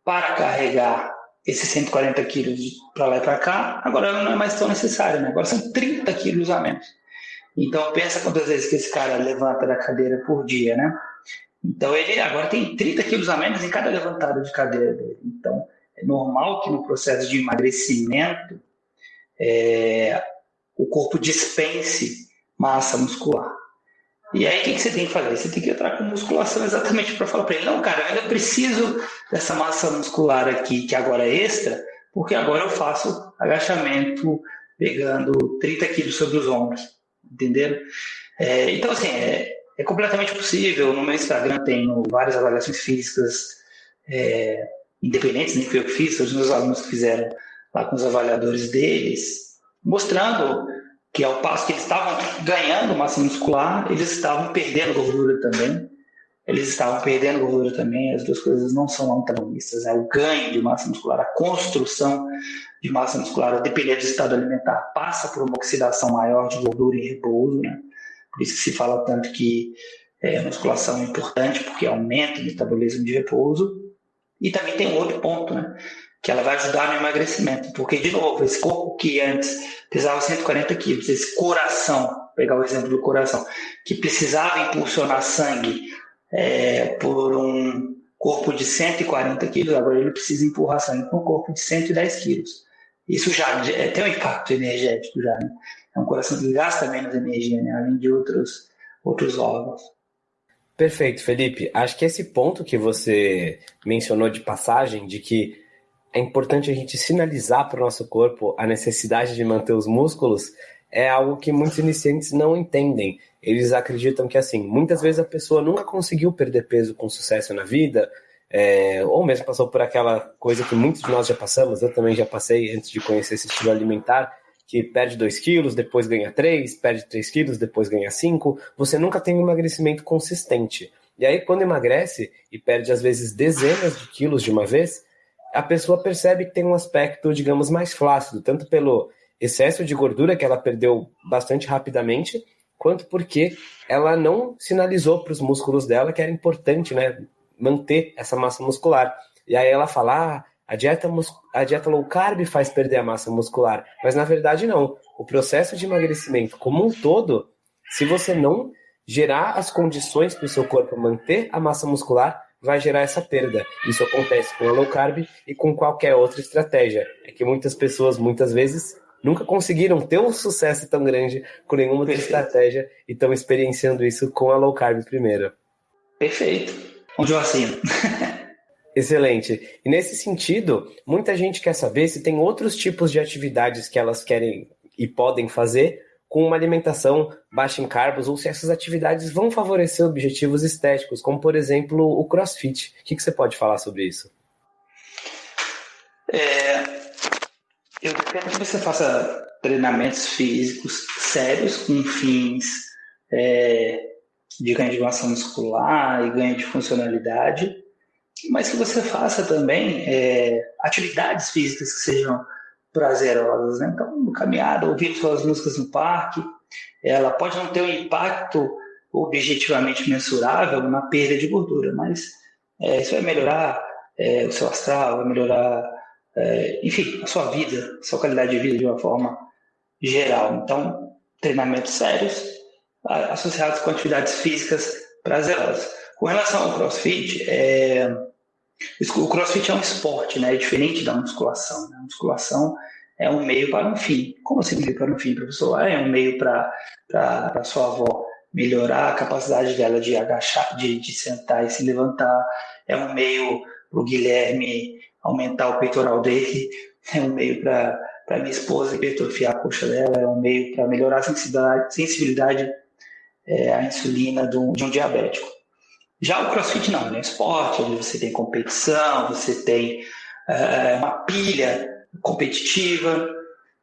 para carregar esses 140 quilos para lá e para cá, agora não é mais tão necessário, né? agora são 30 quilos a menos. Então pensa quantas vezes que esse cara levanta da cadeira por dia, né? Então ele agora tem 30 quilos a menos em cada levantada de cadeira dele. Então normal que no processo de emagrecimento é, o corpo dispense massa muscular. E aí, o que, que, você tem que fazer? Você tem que entrar com musculação exatamente para falar para ele: não, cara, eu ainda preciso dessa massa muscular aqui, que agora é extra, porque agora eu faço agachamento pegando 30 quilos sobre os ombros. Entenderam? É, então, assim, é, é, completamente possível. No meu Instagram tenho várias avaliações físicas é, independentes, nem eu que fiz, os meus alunos que fizeram lá com os avaliadores deles, mostrando que ao passo que eles estavam ganhando massa muscular, eles estavam perdendo gordura também. Eles estavam perdendo gordura também, as duas coisas não são antagonistas. Né? O ganho de massa muscular, a construção de massa muscular, a depender do estado alimentar, passa por uma oxidação maior de gordura em repouso. Né? Por isso que se fala tanto que é, musculação é importante, porque aumenta o metabolismo de repouso. E também tem um outro ponto, né? que ela vai ajudar no emagrecimento. Porque, de novo, esse corpo que antes pesava 140 quilos, esse coração, pegar o exemplo do coração, que precisava impulsionar sangue é, por um corpo de 140 quilos, agora ele precisa empurrar sangue para um corpo de 110 quilos. Isso já é, tem um impacto energético já, né? É um coração que gasta menos energia, né? além de outros, outros órgãos. Perfeito, Felipe. Acho que esse ponto que você mencionou de passagem, de que é importante a gente sinalizar para o nosso corpo a necessidade de manter os músculos, é algo que muitos iniciantes não entendem. Eles acreditam que, assim, muitas vezes a pessoa nunca conseguiu perder peso com sucesso na vida, é, ou mesmo passou por aquela coisa que muitos de nós já passamos, eu também já passei antes de conhecer esse estilo alimentar, que perde 2 quilos, depois ganha 3, perde 3 quilos, depois ganha 5. Você nunca tem um emagrecimento consistente. E aí, quando emagrece e perde, às vezes, dezenas de quilos de uma vez, a pessoa percebe que tem um aspecto, digamos, mais flácido, tanto pelo excesso de gordura que ela perdeu bastante rapidamente, quanto porque ela não sinalizou para os músculos dela que era importante, né, manter essa massa muscular. E aí ela fala, ah, a dieta, a dieta low carb faz perder a massa muscular, mas na verdade não. O processo de emagrecimento como um todo, se você não gerar as condições para o seu corpo manter a massa muscular, vai gerar essa perda. Isso acontece com a low carb e com qualquer outra estratégia. É que muitas pessoas, muitas vezes, nunca conseguiram ter um sucesso tão grande com nenhuma outra estratégia e estão experienciando isso com a low carb primeiro. Perfeito. Onde eu assino. Excelente. E nesse sentido, muita gente quer saber se tem outros tipos de atividades que elas querem e podem fazer com uma alimentação baixa em carbos ou se essas atividades vão favorecer objetivos estéticos, como por exemplo o crossfit. O que, que você pode falar sobre isso? É, eu dependo que você faça treinamentos físicos sérios com fins é, de ganho de massa muscular e ganho de funcionalidade, mas que você faça também é, atividades físicas que sejam prazerosas. Né? Então, caminhada, ouvir suas músicas no parque, ela pode não ter um impacto objetivamente mensurável na perda de gordura, mas é, isso vai melhorar é, o seu astral, vai melhorar, é, enfim, a sua vida, a sua qualidade de vida de uma forma geral. Então, treinamentos sérios associados com atividades físicas prazerosas. Com relação ao CrossFit, é, o CrossFit é um esporte, né? É diferente da musculação. Né? A musculação é um meio para um fim. Como assim meio para um fim, professor? É um meio para a sua avó melhorar a capacidade dela de agachar, de, de sentar e se levantar. É um meio para o Guilherme aumentar o peitoral dele. É um meio para minha esposa hipertrofiar a coxa dela. É um meio para melhorar a sensibilidade, sensibilidade é, à insulina do, de um diabético. Já o CrossFit não, é um esporte, onde você tem competição, você tem é, uma pilha competitiva.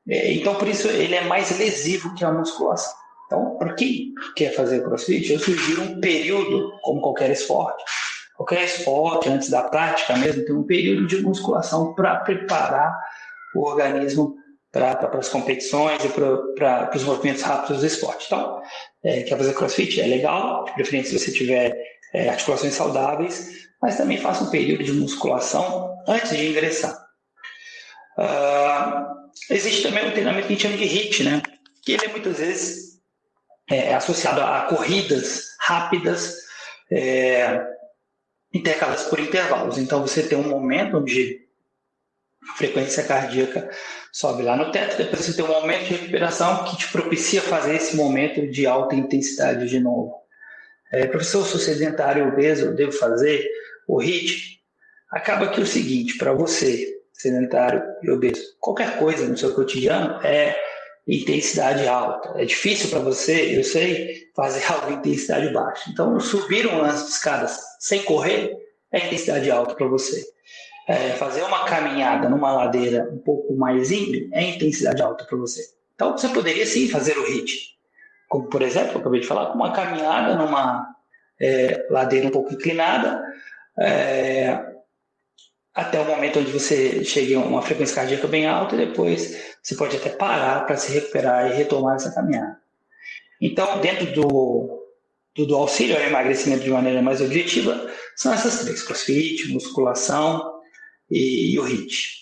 É, então, por isso, ele é mais lesivo que a musculação. Então, para quem quer fazer crossfit, eu sugiro um período, como qualquer esporte. Qualquer esporte, antes da prática mesmo, tem um período de musculação para preparar o organismo para as competições e para os movimentos rápidos do esporte. Então, é, quer fazer crossfit? É legal, de preferência se você tiver é, articulações saudáveis, mas também faça um período de musculação antes de ingressar. Uh, existe também um treinamento que a gente chama de HIIT, né? que ele é muitas vezes é, associado a corridas rápidas, é, intercaladas por intervalos. Então você tem um momento onde a frequência cardíaca sobe lá no teto, depois você tem um momento de recuperação que te propicia fazer esse momento de alta intensidade de novo. É, professor, sou sedentário obeso, eu devo fazer o HIIT? Acaba que é o seguinte, para você, sedentário e obeso, qualquer coisa no seu cotidiano é intensidade alta. É difícil para você, eu sei, fazer algo em intensidade baixa. Então, subir um lance de escadas sem correr é intensidade alta para você. É, fazer uma caminhada numa ladeira um pouco mais íngreme é intensidade alta para você. Então, você poderia sim fazer o HIIT. Como, por exemplo, eu acabei de falar, uma caminhada numa é, ladeira um pouco inclinada, é, até o momento onde você chegue a uma frequência cardíaca bem alta e depois você pode até parar para se recuperar e retomar essa caminhada. Então, dentro do, do, do auxílio ao emagrecimento de maneira mais objetiva, são essas três: crossfit, musculação e, e o HIIT.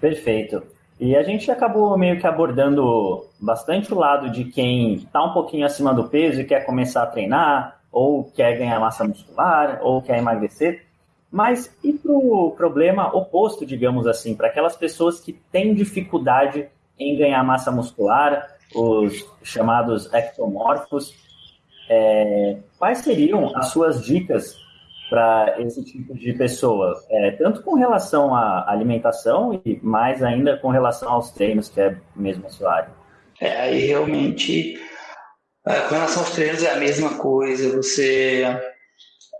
Perfeito. E a gente acabou meio que abordando bastante o lado de quem está um pouquinho acima do peso e quer começar a treinar, ou quer ganhar massa muscular, ou quer emagrecer. Mas e para o problema oposto, digamos assim, para aquelas pessoas que têm dificuldade em ganhar massa muscular, os chamados ectomorfos, é, quais seriam as suas dicas para esse tipo de pessoa, é, tanto com relação à alimentação e mais ainda com relação aos treinos, que é mesmo a sua área? É, aí realmente é, com relação aos treinos é a mesma coisa. Você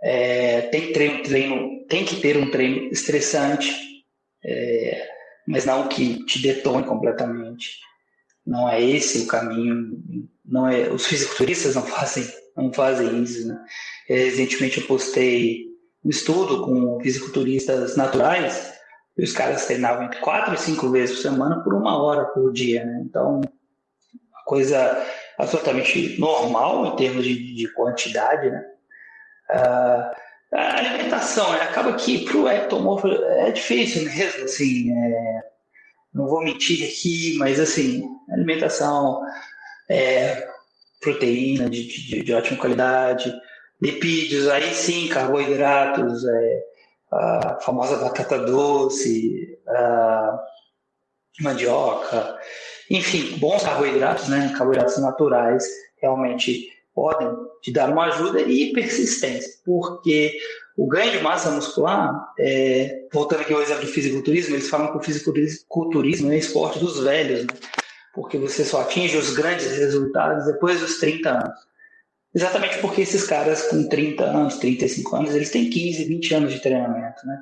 é, tem, treino, treino, tem que ter um treino estressante, é, mas não que te detone completamente. Não é esse o caminho. Não é, os fisiculturistas não fazem, não fazem isso. Né? Recentemente eu postei um estudo com fisiculturistas naturais e os caras treinavam entre quatro e cinco vezes por semana por uma hora por dia. Né? Então, a coisa absolutamente normal em termos de, de quantidade, né? Uh, a alimentação, né? acaba que para o ectomorfo é difícil mesmo, assim, é, não vou mentir aqui, mas assim, alimentação, é, proteína de, de, de, ótima qualidade, lipídios, aí sim, carboidratos, é, a famosa batata doce, mandioca, enfim, bons carboidratos, né, carboidratos naturais, realmente podem te dar uma ajuda e persistência, porque o ganho de massa muscular, é, voltando aqui ao exemplo do fisiculturismo, eles falam que o fisiculturismo é esporte dos velhos, né? Porque você só atinge os grandes resultados depois dos 30 anos. Exatamente porque esses caras com 30 anos, 35 anos, eles têm 15, 20 anos de treinamento, né?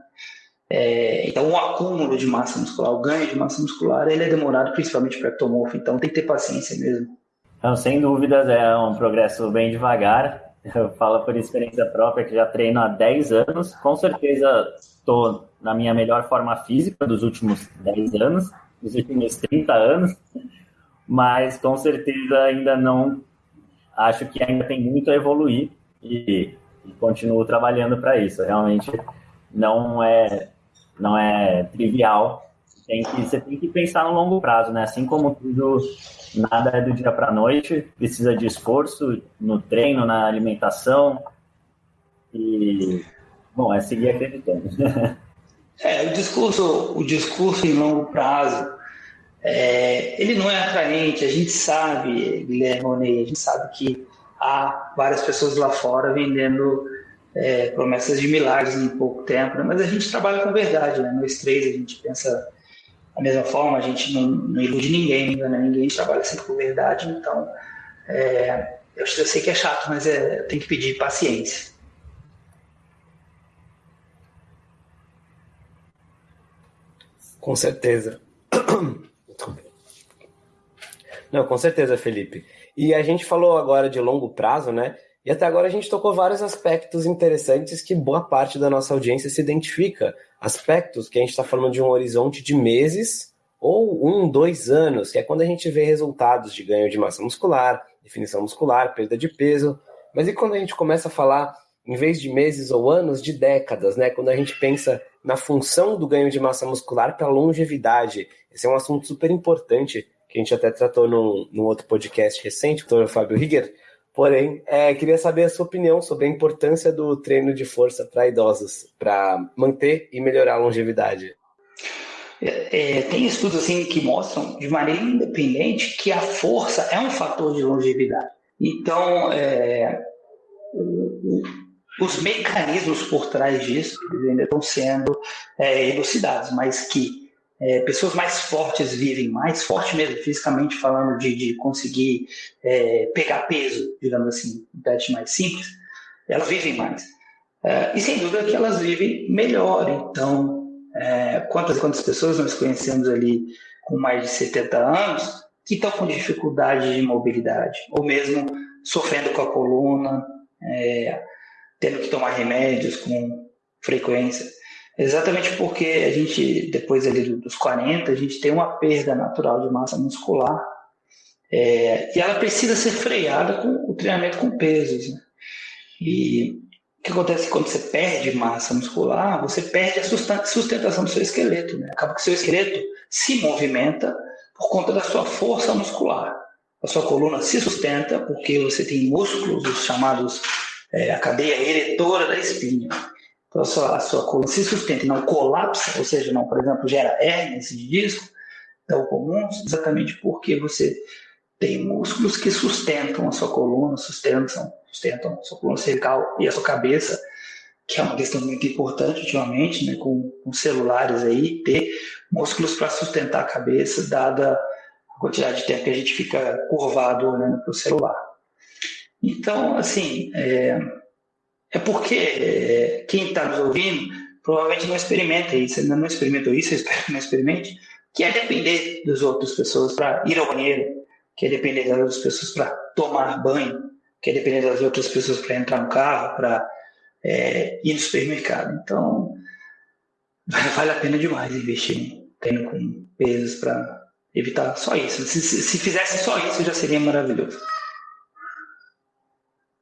É, então, o acúmulo de massa muscular, o ganho de massa muscular, ele é demorado principalmente para ectomorfo, então tem que ter paciência mesmo. Não, sem dúvidas, é um progresso bem devagar. Eu falo por experiência própria que já treino há 10 anos. Com certeza estou na minha melhor forma física dos últimos 10 anos, dos últimos 30 anos, mas com certeza ainda não. Acho que ainda tem muito a evoluir e, e continuo trabalhando para isso. Realmente não é, não é trivial. Tem que, você tem que pensar no longo prazo, né? Assim como tudo nada é do dia para a noite, precisa de esforço no treino, na alimentação. E, bom, é seguir acreditando. É, o discurso, o discurso em longo prazo, é, ele não é atraente. A gente sabe, Guilherme Roney, a gente sabe que há várias pessoas lá fora vendendo é, promessas de milagres em pouco tempo, né? mas a gente trabalha com verdade, né? Nós três a gente pensa da mesma forma, a gente não, não ilude ninguém, né? ninguém trabalha sempre com verdade, então é, eu, eu, sei que é chato, mas é, tem que pedir paciência. Com certeza. Não, com certeza, Felipe. E a gente falou agora de longo prazo, né? E até agora a gente tocou vários aspectos interessantes que boa parte da nossa audiência se identifica aspectos que a gente está falando de um horizonte de meses ou um, dois anos, que é quando a gente vê resultados de ganho de massa muscular, definição muscular, perda de peso. Mas e quando a gente começa a falar, em vez de meses ou anos, de décadas, né? Quando a gente pensa na função do ganho de massa muscular para longevidade. Esse é um assunto super importante que a gente até tratou num, num outro podcast recente, com o Fábio Rigger, Porém, é, queria saber a sua opinião sobre a importância do treino de força para idosos, para manter e melhorar a longevidade. É, é, tem estudos assim que mostram de maneira independente que a força é um fator de longevidade. Então, é, os mecanismos por trás disso ainda estão sendo é, elucidados, mas que é, pessoas mais fortes vivem mais, forte mesmo, fisicamente falando, de, de conseguir é, pegar peso, digamos assim, teste mais simples, elas vivem mais. É, e sem dúvida que elas vivem melhor. Então, é, quantas quantas pessoas nós conhecemos ali com mais de 70 anos que estão com dificuldade de mobilidade, ou mesmo sofrendo com a coluna, é, tendo que tomar remédios com frequência. Exatamente porque a gente, depois ali dos 40, a gente tem uma perda natural de massa muscular é, e ela precisa ser freada com o treinamento com pesos. Né? E o que acontece quando você perde massa muscular? Você perde a sustentação do seu esqueleto. Né? Acaba que o seu esqueleto se movimenta por conta da sua força muscular. A sua coluna se sustenta porque você tem músculos, os chamados é, a cadeia eretora da espinha. Então, a sua, a sua coluna se sustenta e não colapsa, ou seja, não, por exemplo, gera hérnias de disco, tão comuns, exatamente porque você tem músculos que sustentam a sua coluna, sustentam, sustentam a sua coluna cervical e a sua cabeça, que é uma questão muito importante ultimamente, né, com, com celulares aí, ter músculos para sustentar a cabeça, dada a quantidade de tempo que a gente fica curvado olhando para o celular. Então, assim, é, é porque é, quem está nos ouvindo provavelmente não experimenta isso, ainda não experimentou isso, eu espero que não experimente, que é depender das outras pessoas para ir ao banheiro, que é depender das outras pessoas para tomar banho, que é depender das outras pessoas para entrar no carro, para é, ir no supermercado. Então, vale a pena demais investir treino com pesos para evitar só isso. Se, se, se fizesse só isso, já seria maravilhoso.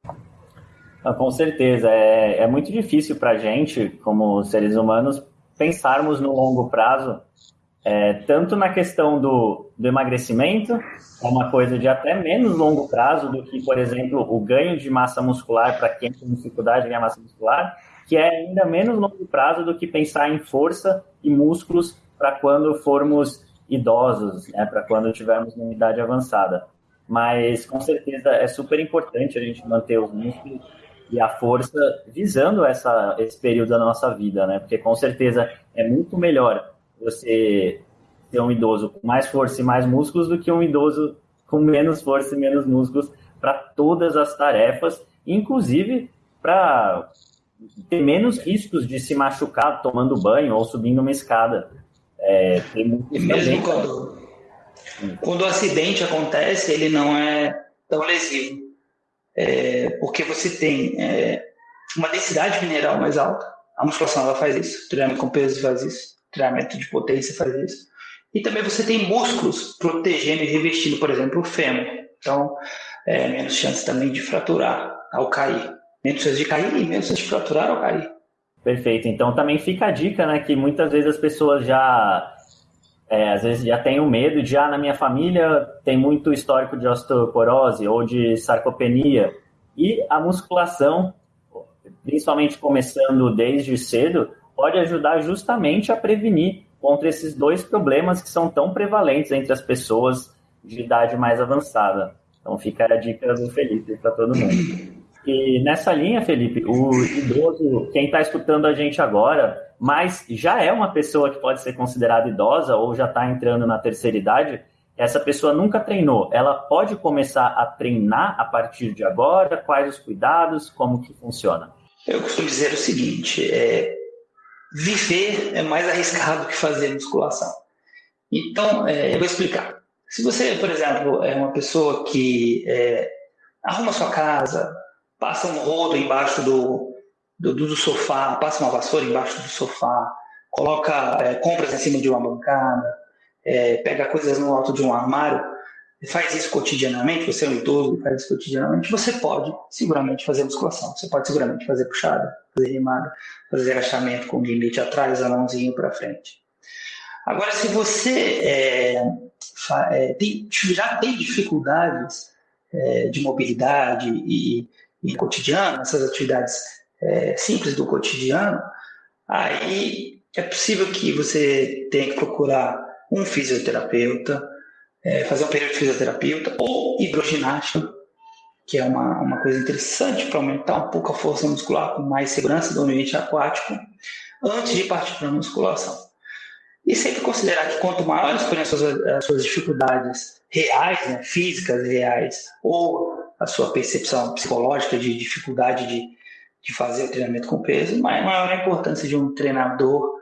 Ah, com certeza. É, é muito difícil para a gente, como seres humanos, pensarmos no longo prazo, é, tanto na questão do, do emagrecimento, é uma coisa de até menos longo prazo do que, por exemplo, o ganho de massa muscular para quem tem dificuldade de ganhar massa muscular, que é ainda menos longo prazo do que pensar em força e músculos para quando formos idosos, né, para quando tivermos uma idade avançada. Mas com certeza é super importante a gente manter os músculos e a força visando essa, esse período da nossa vida, né? Porque com certeza é muito melhor você ser um idoso com mais força e mais músculos do que um idoso com menos força e menos músculos para todas as tarefas, inclusive para ter menos riscos de se machucar tomando banho ou subindo uma escada. É, tem mesmo quando, quando o acidente acontece, ele não é tão lesivo. É, porque você tem é, uma densidade mineral mais alta, a musculação ela faz isso, o treinamento com peso faz isso, o treinamento de potência faz isso. E também você tem músculos protegendo e revestindo, por exemplo, o fêmur. Então, é, menos chance também de fraturar ao cair. Menos chance de cair e menos chance de fraturar ao cair. Perfeito. Então também fica a dica, né, que muitas vezes as pessoas já é, às vezes já tem o medo de, ah, na minha família tem muito histórico de osteoporose ou de sarcopenia. E a musculação, principalmente começando desde cedo, pode ajudar justamente a prevenir contra esses dois problemas que são tão prevalentes entre as pessoas de idade mais avançada. Então fica a dica do Felipe para todo mundo. E nessa linha, Felipe, o idoso, quem está escutando a gente agora, mas já é uma pessoa que pode ser considerada idosa ou já está entrando na terceira idade, essa pessoa nunca treinou. Ela pode começar a treinar a partir de agora? Quais os cuidados? Como que funciona? Eu costumo dizer o seguinte: é, viver é mais arriscado que fazer musculação. Então, é, eu vou explicar. Se você, por exemplo, é uma pessoa que é, arruma sua casa, passa um rodo embaixo do, do, do, sofá, passa uma vassoura embaixo do sofá, coloca é, compras em cima de uma bancada, é, pega coisas no alto de um armário, faz isso cotidianamente, você é um idoso faz isso cotidianamente, você pode seguramente fazer musculação, você pode seguramente fazer puxada, fazer remada, fazer agachamento com limite atrás, a mãozinha para frente. Agora, se você é, é, tem, já tem dificuldades é, de mobilidade e, e cotidiano, essas atividades é, simples do cotidiano, aí é possível que você tenha que procurar um fisioterapeuta, é, fazer um período de fisioterapeuta ou hidroginástica, que é uma, uma coisa interessante para aumentar um pouco a força muscular com mais segurança do ambiente aquático, antes de partir para a musculação. E sempre considerar que quanto maiores forem as suas, as suas dificuldades reais, né, físicas reais, ou a sua percepção psicológica de dificuldade de, de fazer o treinamento com peso, maior a importância de um treinador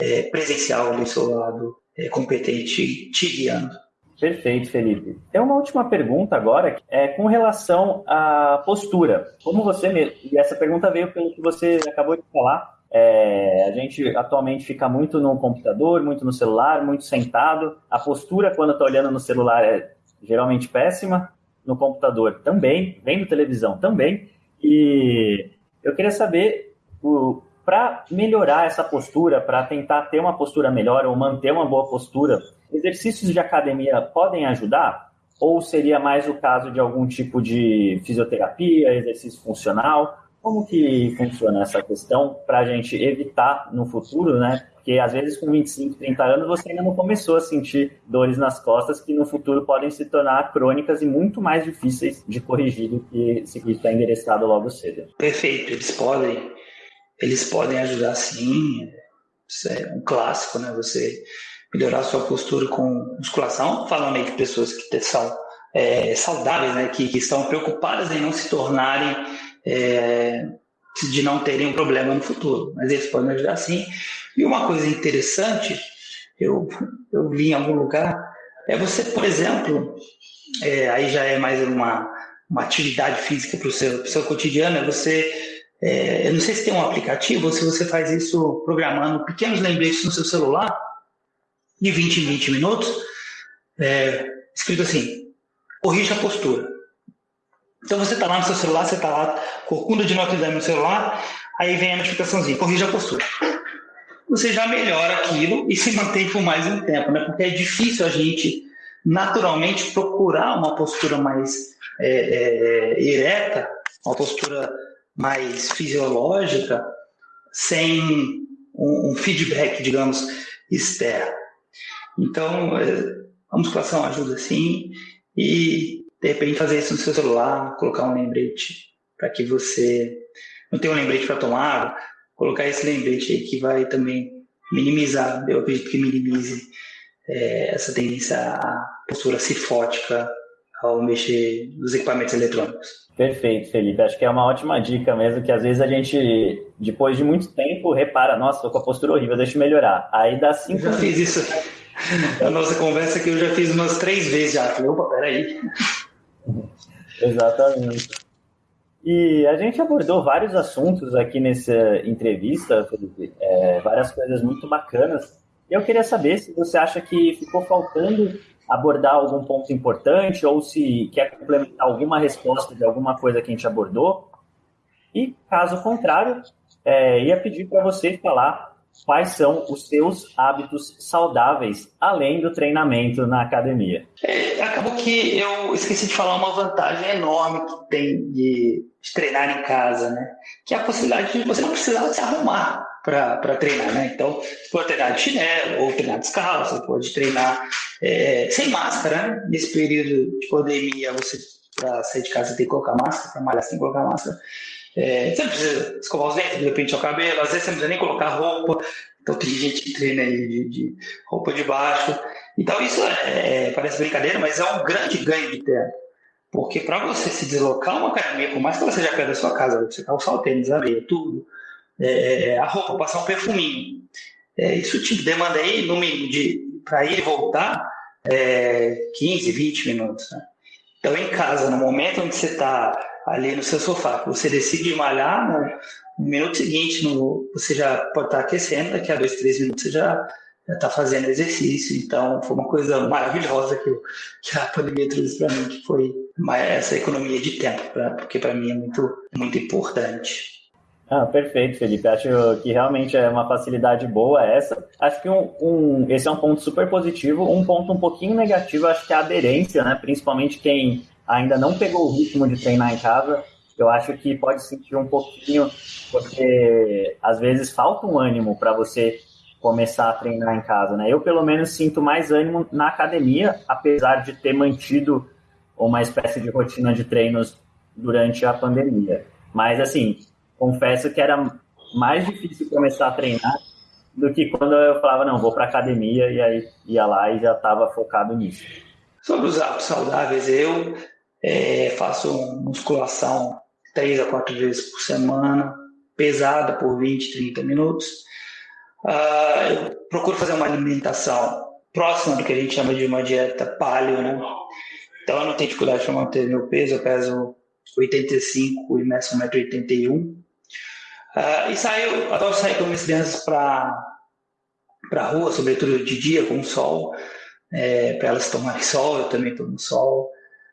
é, presencial do seu lado, é, competente, te guiando. Perfeito, Felipe. Tem uma última pergunta agora, é com relação à postura. Como você e essa pergunta veio pelo que você acabou de falar. É, a gente atualmente fica muito no computador, muito no celular, muito sentado. A postura quando está olhando no celular é geralmente péssima no computador também, vendo televisão também. E eu queria saber, para melhorar essa postura, para tentar ter uma postura melhor ou manter uma boa postura, exercícios de academia podem ajudar? Ou seria mais o caso de algum tipo de fisioterapia, exercício funcional? Como que funciona essa questão para a gente evitar no futuro, né? Porque às vezes com 25, 30 anos você ainda não começou a sentir dores nas costas que no futuro podem se tornar crônicas e muito mais difíceis de corrigir do que se está endereçado logo cedo. Perfeito, eles podem, eles podem ajudar sim. Isso é um clássico, né? Você melhorar sua postura com musculação, falando aí de pessoas que são é, saudáveis, né? Que, que estão preocupadas em não se tornarem é, de não terem um problema no futuro, mas eles podem ajudar sim. E uma coisa interessante, eu, eu em algum lugar, é você, por exemplo, é, aí já é mais uma, uma atividade física para o seu, seu cotidiano, é você, é, eu não sei se tem um aplicativo ou se você faz isso programando pequenos lembretes no seu celular, de 20 em 20 minutos, é, escrito assim, corrija a postura. Então você está lá no seu celular, você está lá, corcunda de Notre Dame no celular, aí vem a notificaçãozinha, corrija a postura. Você já melhora aquilo e se mantém por mais um tempo, né? Porque é difícil a gente naturalmente procurar uma postura mais é, é, ereta, uma postura mais fisiológica, sem um, um feedback, digamos, externo. Então, é, a musculação ajuda sim, e de repente fazer isso no seu celular, colocar um lembrete para que você não tenha um lembrete para tomar, colocar esse lembrete aí que vai também minimizar, eu acredito que minimize é, essa tendência à postura cifótica ao mexer nos equipamentos eletrônicos. Perfeito, Felipe. Acho que é uma ótima dica mesmo, que às vezes a gente, depois de muito tempo, repara, nossa, tô com a postura horrível, deixa eu melhorar. Aí dá cinco... Eu já fiz isso. A nossa conversa que eu já fiz umas três vezes já. Falei, opa, peraí. Exatamente. E a gente abordou vários assuntos aqui nessa entrevista, Felipe, é, várias coisas muito bacanas. Eu queria saber se você acha que ficou faltando abordar algum ponto importante ou se quer complementar alguma resposta de alguma coisa que a gente abordou. E, caso contrário, é, ia pedir para você falar quais são os seus hábitos saudáveis, além do treinamento na academia? É, acabou que eu esqueci de falar uma vantagem enorme que tem de, de treinar em casa, né? Que é a possibilidade de você não precisar se arrumar para treinar, né? Então, você pode treinar de chinelo ou treinar descalço, você pode treinar é, sem máscara, né? Nesse período de pandemia, você para sair de casa tem que colocar máscara, para malhar sem colocar máscara. É, você não precisa escovar os dentes, de repente, o cabelo, às vezes você não precisa nem colocar roupa. Então tem gente que treina aí de, de roupa de baixo. Então isso é, é, parece brincadeira, mas é um grande ganho de tempo. Porque para você se deslocar uma academia, por mais que ela seja perto da sua casa, você calçar o tênis, a meia, tudo, é, é, a roupa, passar um perfuminho, é, isso te demanda aí, no mínimo, de para ir e voltar, 15, 20 minutos. Né? Então, em casa, no momento onde você está ali no seu sofá, você decide malhar, no, no minuto seguinte no, você já pode estar aquecendo, daqui a dois, três minutos você já está fazendo exercício. Então, foi uma coisa maravilhosa que, eu, que a pandemia trouxe para mim, que foi essa economia de tempo, pra, porque para mim é muito, muito importante. Ah, perfeito, Felipe. Acho que realmente é uma facilidade boa essa. Acho que um, um, esse é um ponto super positivo. Um ponto um pouquinho negativo, acho que é a aderência, né? Principalmente quem ainda não pegou o ritmo de treinar em casa, eu acho que pode sentir um pouquinho, porque às vezes falta um ânimo para você começar a treinar em casa, né? Eu pelo menos sinto mais ânimo na academia, apesar de ter mantido uma espécie de rotina de treinos durante a pandemia. Mas assim, confesso que era mais difícil começar a treinar do que quando eu falava não, vou para academia e aí ia lá e já estava focado nisso. Sobre os hábitos saudáveis, eu é, faço musculação três a quatro vezes por semana, pesada por 20, 30 minutos. Uh, eu procuro fazer uma alimentação próxima do que a gente chama de uma dieta paleo, né? Então eu não tenho dificuldade para manter meu peso, eu peso 85 e meço 1,81m. Uh, e saio, adoro sair com minhas crianças para para rua, sobretudo de dia, com o sol, é, para elas tomarem sol, eu também tomo sol.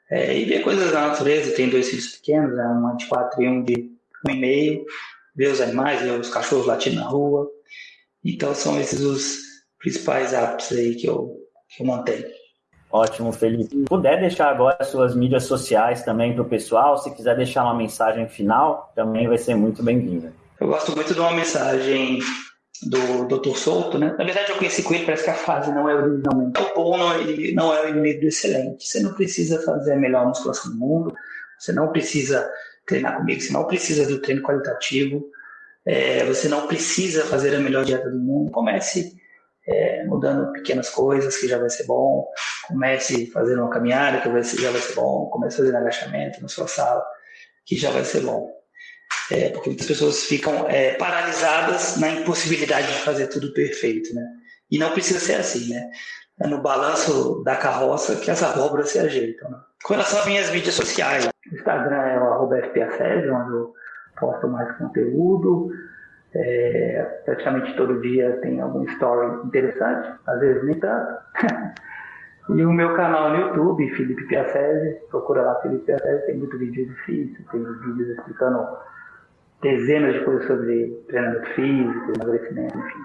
É, e ver coisas da natureza, tem dois filhos pequenos, né, um de quatro e um de um e meio, ver os animais, ver os cachorros latindo na rua. Então são esses os principais hábitos aí que eu, que eu mantenho. Ótimo, Felipe. Se puder deixar agora suas mídias sociais também para o pessoal, se quiser deixar uma mensagem final, também vai ser muito bem-vinda. Eu gosto muito de uma mensagem do Dr. Souto, né? Na verdade, eu conheci com ele, parece que a fase não é originalmente. O bom não, ele não é o inimigo do excelente. Você não precisa fazer a melhor musculação do mundo, você não precisa treinar comigo, você não precisa do treino qualitativo, é, você não precisa fazer a melhor dieta do mundo. Comece é, mudando pequenas coisas, que já vai ser bom. Comece fazendo uma caminhada, que já vai ser bom. Comece fazendo agachamento na sua sala, que já vai ser bom é, porque muitas pessoas ficam é, paralisadas na impossibilidade de fazer tudo perfeito, né? E não precisa ser assim, né? É no balanço da carroça que as abóboras se ajeitam. Né? Com relação às minhas mídias sociais, o Instagram é o arroba onde eu posto mais conteúdo. É, praticamente todo dia tem algum story interessante, às vezes nem tanto. e o meu canal no YouTube, Felipe Piacese, procura lá Felipe Piacese, tem muito vídeo difícil, tem vídeos explicando dezenas de coisas sobre treinamento físico, emagrecimento, enfim.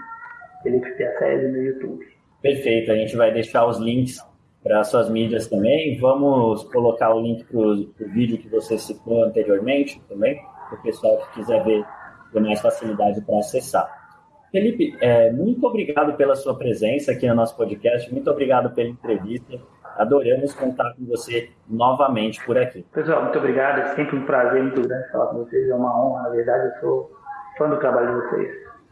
Felipe Piacese no YouTube. Perfeito, a gente vai deixar os links para suas mídias também. Vamos colocar o link para o vídeo que você citou anteriormente também, para o pessoal que quiser ver com mais facilidade para acessar. Felipe, é, muito obrigado pela sua presença aqui no nosso podcast, muito obrigado pela entrevista. Adoramos contar com você novamente por aqui. Pessoal, muito obrigado. É sempre um prazer muito grande falar com vocês. É uma honra, na verdade. Eu sou fã do trabalho de vocês.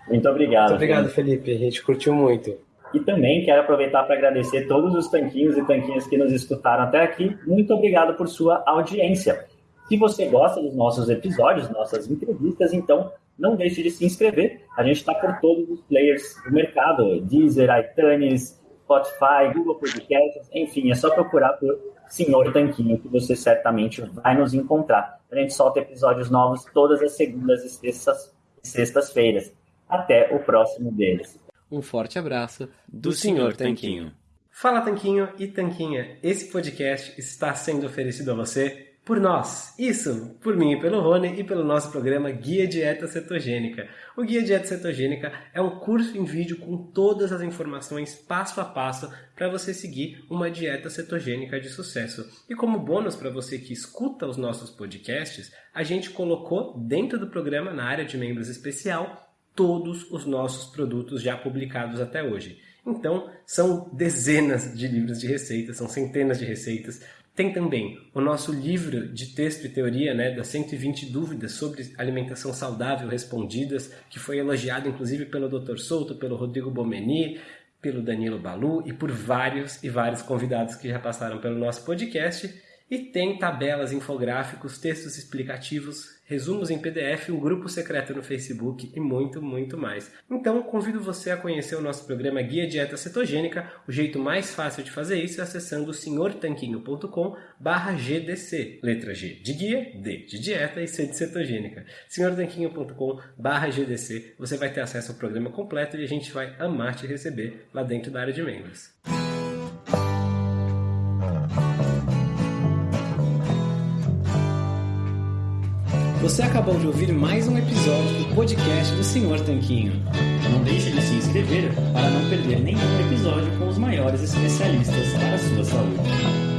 Muito obrigado. Muito obrigado, Felipe. Felipe. A gente curtiu muito. E também quero aproveitar para agradecer todos os tanquinhos e tanquinhas que nos escutaram até aqui. Muito obrigado por sua audiência. Se você gosta dos nossos episódios, nossas entrevistas, então não deixe de se inscrever. A gente está por todos os players do mercado: Deezer, iTunes, Spotify, Google Podcasts, enfim, é só procurar por Senhor Tanquinho, que você certamente vai nos encontrar. A gente solta episódios novos todas as segundas e sextas-feiras. Até o próximo deles. Um forte abraço do, do Senhor Tanquinho. Fala Tanquinho e Tanquinha, esse podcast está sendo oferecido a você por nós. Isso, por mim pelo Rony e pelo nosso programa Guia Dieta Cetogênica. O Guia Dieta Cetogênica é um curso em vídeo com todas as informações passo a passo para você seguir uma dieta cetogênica de sucesso. E como bônus para você que escuta os nossos podcasts, a gente colocou dentro do programa, na área de membros especial, todos os nossos produtos já publicados até hoje. Então, são dezenas de livros de receitas, são centenas de receitas, tem também o nosso livro de texto e teoria, né, das 120 dúvidas sobre alimentação saudável respondidas, que foi elogiado inclusive pelo Dr. Souto, pelo Rodrigo Bomeni, pelo Danilo Balu e por vários e vários convidados que já passaram pelo nosso podcast. E tem tabelas, infográficos, textos explicativos, resumos em PDF, um grupo secreto no Facebook e muito, muito mais. Então, convido você a conhecer o nosso programa Guia Dieta Cetogênica. O jeito mais fácil de fazer isso é acessando senhortanquinho.com GDC. Letra G de guia, D de dieta e C de cetogênica. senhortanquinho.com GDC. Você vai ter acesso ao programa completo e a gente vai amar te receber lá dentro da área de membros. Você acabou de ouvir mais um episódio do podcast do Senhor Tanquinho. Não deixe de se inscrever para não perder nenhum episódio com os maiores especialistas para a sua saúde.